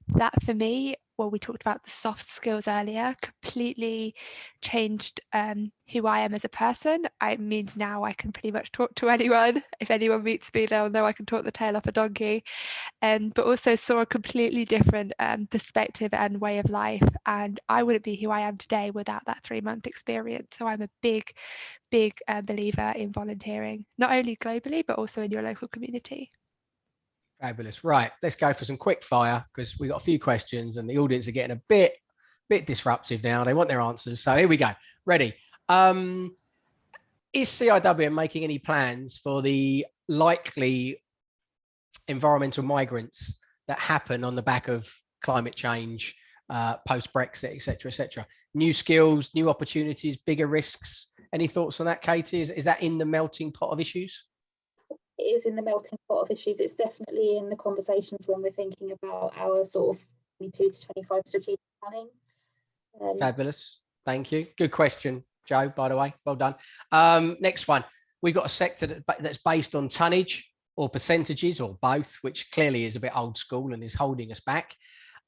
Speaker 3: that for me well, we talked about the soft skills earlier, completely changed um, who I am as a person. It means now I can pretty much talk to anyone. If anyone meets me, they'll know I can talk the tail off a donkey. Um, but also saw a completely different um, perspective and way of life. And I wouldn't be who I am today without that three month experience. So I'm a big, big uh, believer in volunteering, not only globally, but also in your local community.
Speaker 1: Fabulous. Right, let's go for some quick fire because we've got a few questions and the audience are getting a bit, bit disruptive now. They want their answers. So here we go. Ready. Um, is CIW making any plans for the likely environmental migrants that happen on the back of climate change, uh, post-Brexit, etc., etc. New skills, new opportunities, bigger risks. Any thoughts on that, Katie? Is, is that in the melting pot of issues?
Speaker 4: Is in the melting pot of issues. It's definitely in the conversations when we're thinking about our sort of 22 to 25 strategic planning.
Speaker 1: Um, Fabulous. Thank you. Good question, Joe, by the way. Well done. Um, next one. We've got a sector that, that's based on tonnage or percentages or both, which clearly is a bit old school and is holding us back.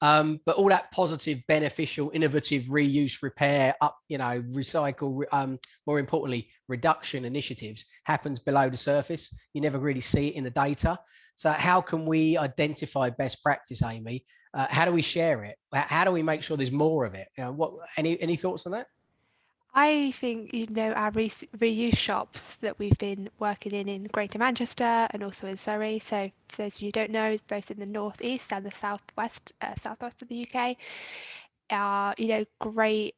Speaker 1: Um, but all that positive, beneficial, innovative reuse, repair, up, you know, recycle, um, more importantly, reduction initiatives happens below the surface. You never really see it in the data. So how can we identify best practice, Amy? Uh, how do we share it? How do we make sure there's more of it? Know, what any any thoughts on that?
Speaker 3: I think, you know, our re reuse shops that we've been working in in Greater Manchester and also in Surrey. So for those of you who don't know, it's both in the northeast and the southwest, uh, southwest of the UK, are, you know, great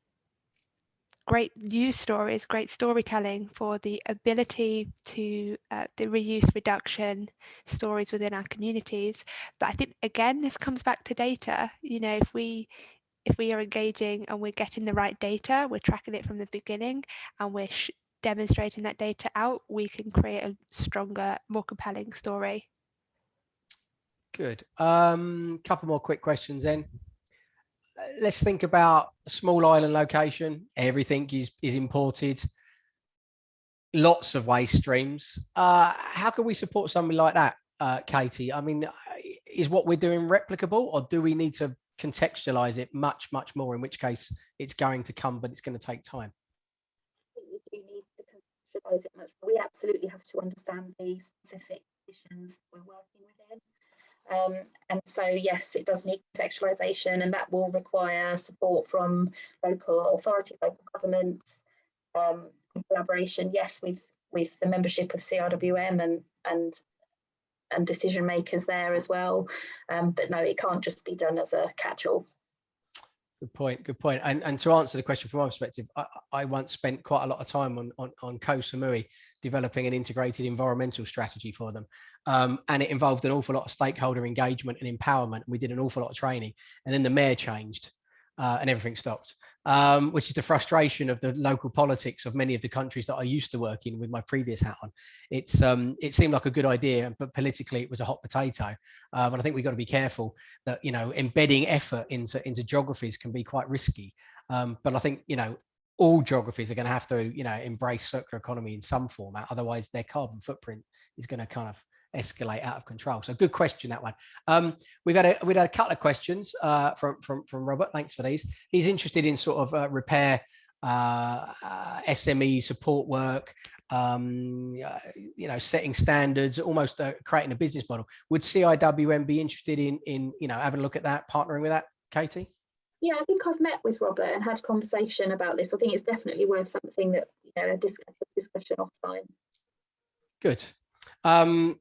Speaker 3: great news stories, great storytelling for the ability to uh, the reuse reduction stories within our communities. But I think again, this comes back to data. You know, if we if we are engaging and we're getting the right data, we're tracking it from the beginning and we're demonstrating that data out, we can create a stronger, more compelling story.
Speaker 1: Good. Um, couple more quick questions then. Uh, let's think about a small island location. Everything is, is imported. Lots of waste streams. Uh, how can we support something like that, uh, Katie? I mean, is what we're doing replicable or do we need to contextualize it much, much more, in which case it's going to come, but it's going to take time?
Speaker 4: We do need to contextualize it much. We absolutely have to understand the specific conditions we're working within. Um, and so, yes, it does need contextualisation and that will require support from local authorities, local governments, um, collaboration, yes, with, with the membership of CIWM and, and, and decision makers there as well. Um, but no, it can't just be done as a catch-all.
Speaker 1: Good point. Good point. And, and to answer the question from my perspective, I, I once spent quite a lot of time on, on, on Koh Samui developing an integrated environmental strategy for them. Um, and it involved an awful lot of stakeholder engagement and empowerment. And We did an awful lot of training and then the mayor changed uh, and everything stopped um, which is the frustration of the local politics of many of the countries that I used to work in with my previous hat on. It's um, it seemed like a good idea, but politically it was a hot potato. Um, and I think we've got to be careful that you know embedding effort into into geographies can be quite risky. Um, but I think you know all geographies are going to have to you know embrace circular economy in some format, otherwise their carbon footprint is going to kind of escalate out of control. So good question that one. Um, we've had a we've had a couple of questions uh, from from from Robert. Thanks for these. He's interested in sort of uh, repair, uh, uh SME support work. Um, uh, you know, setting standards, almost uh, creating a business model. Would CIWM be interested in in you know having a look at that, partnering with that, Katie?
Speaker 4: Yeah, I think I've met with Robert and had a conversation about this. I think it's definitely worth something that you know a discussion offline.
Speaker 1: Good. Um,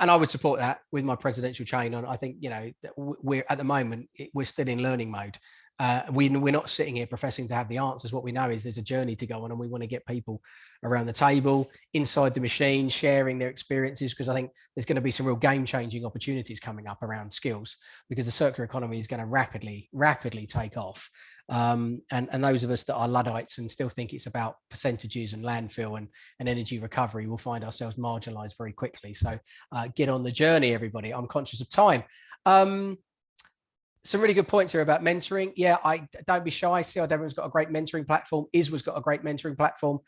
Speaker 1: and I would support that with my presidential chain on. I think you know we're at the moment we're still in learning mode. Uh, we, we're not sitting here professing to have the answers. What we know is there's a journey to go on, and we want to get people around the table, inside the machine, sharing their experiences. Because I think there's going to be some real game-changing opportunities coming up around skills, because the circular economy is going to rapidly, rapidly take off. Um, and, and those of us that are Luddites and still think it's about percentages and landfill and, and energy recovery will find ourselves marginalized very quickly. So uh, get on the journey, everybody. I'm conscious of time. Um, some really good points here about mentoring. Yeah, I don't be shy. See, everyone's got a great mentoring platform. ISWA's got a great mentoring platform.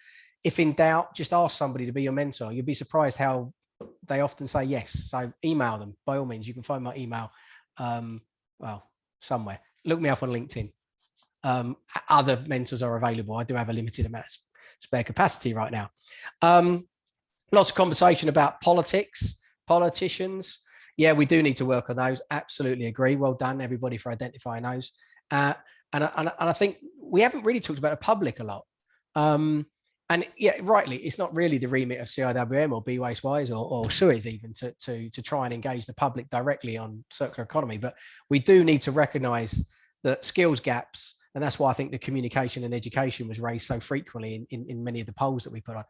Speaker 1: If in doubt, just ask somebody to be your mentor. You'll be surprised how they often say yes. So email them by all means. You can find my email, um, well, somewhere. Look me up on LinkedIn um, other mentors are available. I do have a limited amount of spare capacity right now. Um, lots of conversation about politics, politicians. Yeah, we do need to work on those. Absolutely agree. Well done, everybody, for identifying those. Uh, and, and, and I think we haven't really talked about the public a lot. Um, and yeah, rightly, it's not really the remit of CIWM or Wise or, or Suez even to, to, to try and engage the public directly on circular economy. But we do need to recognize that skills gaps and that's why I think the communication and education was raised so frequently in, in, in many of the polls that we put on.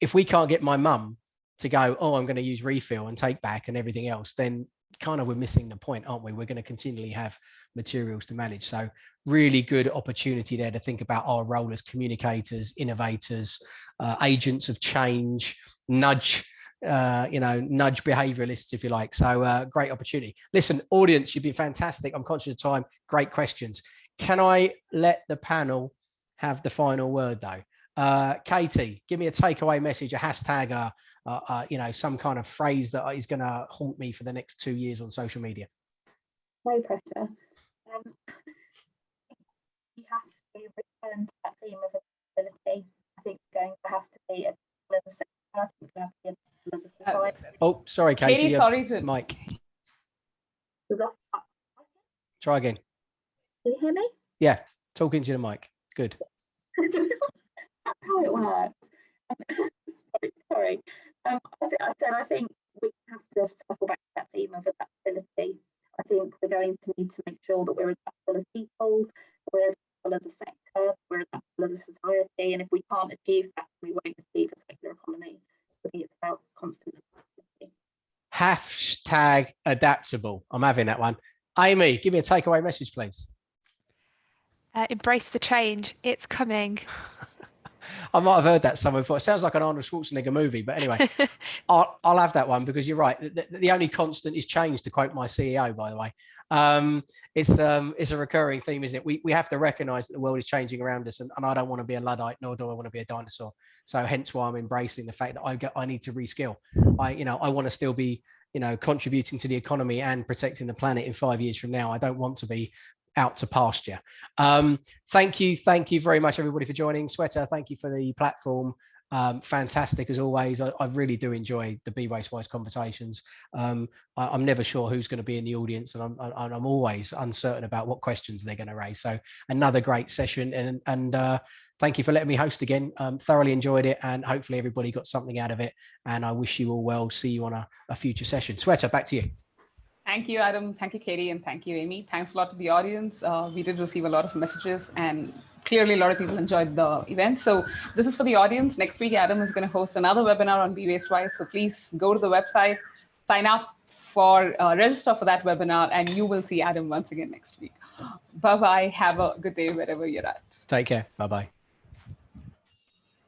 Speaker 1: If we can't get my mum to go, oh, I'm going to use refill and take back and everything else, then kind of we're missing the point, aren't we? We're going to continually have materials to manage. So really good opportunity there to think about our role as communicators, innovators, uh, agents of change, nudge uh, you know, nudge behavioralists, if you like. So uh, great opportunity. Listen, audience, you've been fantastic. I'm conscious of time. Great questions. Can I let the panel have the final word though? Uh, Katie, give me a takeaway message, a hashtag, uh, uh, uh you know, some kind of phrase that is going to haunt me for the next two years on social media.
Speaker 4: No pressure. Um, you have to return to that theme of accessibility. I think going to have to be a, as a, I think have to be a, as a society.
Speaker 1: Oh, sorry, Katie.
Speaker 2: Katie sorry to
Speaker 1: Mike. Try again.
Speaker 4: Can you hear me?
Speaker 1: Yeah, talking to the mic. Good.
Speaker 4: That's how it works. sorry, sorry. Um, I, I said I think we have to circle back to that theme of adaptability. I think we're going to need to make sure that we're adaptable as people, we're adaptable as a sector, we're adaptable as a society, and if we can't achieve that, we won't achieve a circular economy. I think it's about constant adaptability.
Speaker 1: Hashtag adaptable. I'm having that one. Amy, give me a takeaway message, please.
Speaker 3: Uh, embrace the change. It's coming.
Speaker 1: I might have heard that somewhere before. It sounds like an Arnold Schwarzenegger movie, but anyway, I'll, I'll have that one because you're right. The, the, only constant is change, to quote my CEO, by the way. Um, it's um, it's a recurring theme, isn't it? We we have to recognise that the world is changing around us, and, and I don't want to be a luddite, nor do I want to be a dinosaur. So hence why I'm embracing the fact that I get I need to reskill. I you know I want to still be you know contributing to the economy and protecting the planet in five years from now. I don't want to be out to pasture. Um, thank you. Thank you very much, everybody, for joining. Shweta, thank you for the platform. Um, fantastic as always. I, I, really do enjoy the Be Waste Wise conversations. Um, I, am never sure who's going to be in the audience, and I'm, I, I'm always uncertain about what questions they're going to raise. So another great session, and and uh, thank you for letting me host again. Um, thoroughly enjoyed it, and hopefully everybody got something out of it. And I wish you all well. See you on a, a future session. Shweta, back to you.
Speaker 2: Thank you, Adam. Thank you, Katie, and thank you, Amy. Thanks a lot to the audience. Uh, we did receive a lot of messages and clearly a lot of people enjoyed the event. So this is for the audience. Next week, Adam is going to host another webinar on Be Waste Wise. So please go to the website, sign up for uh, register for that webinar, and you will see Adam once again next week. Bye-bye. Have a good day wherever you're at.
Speaker 1: Take care. Bye-bye.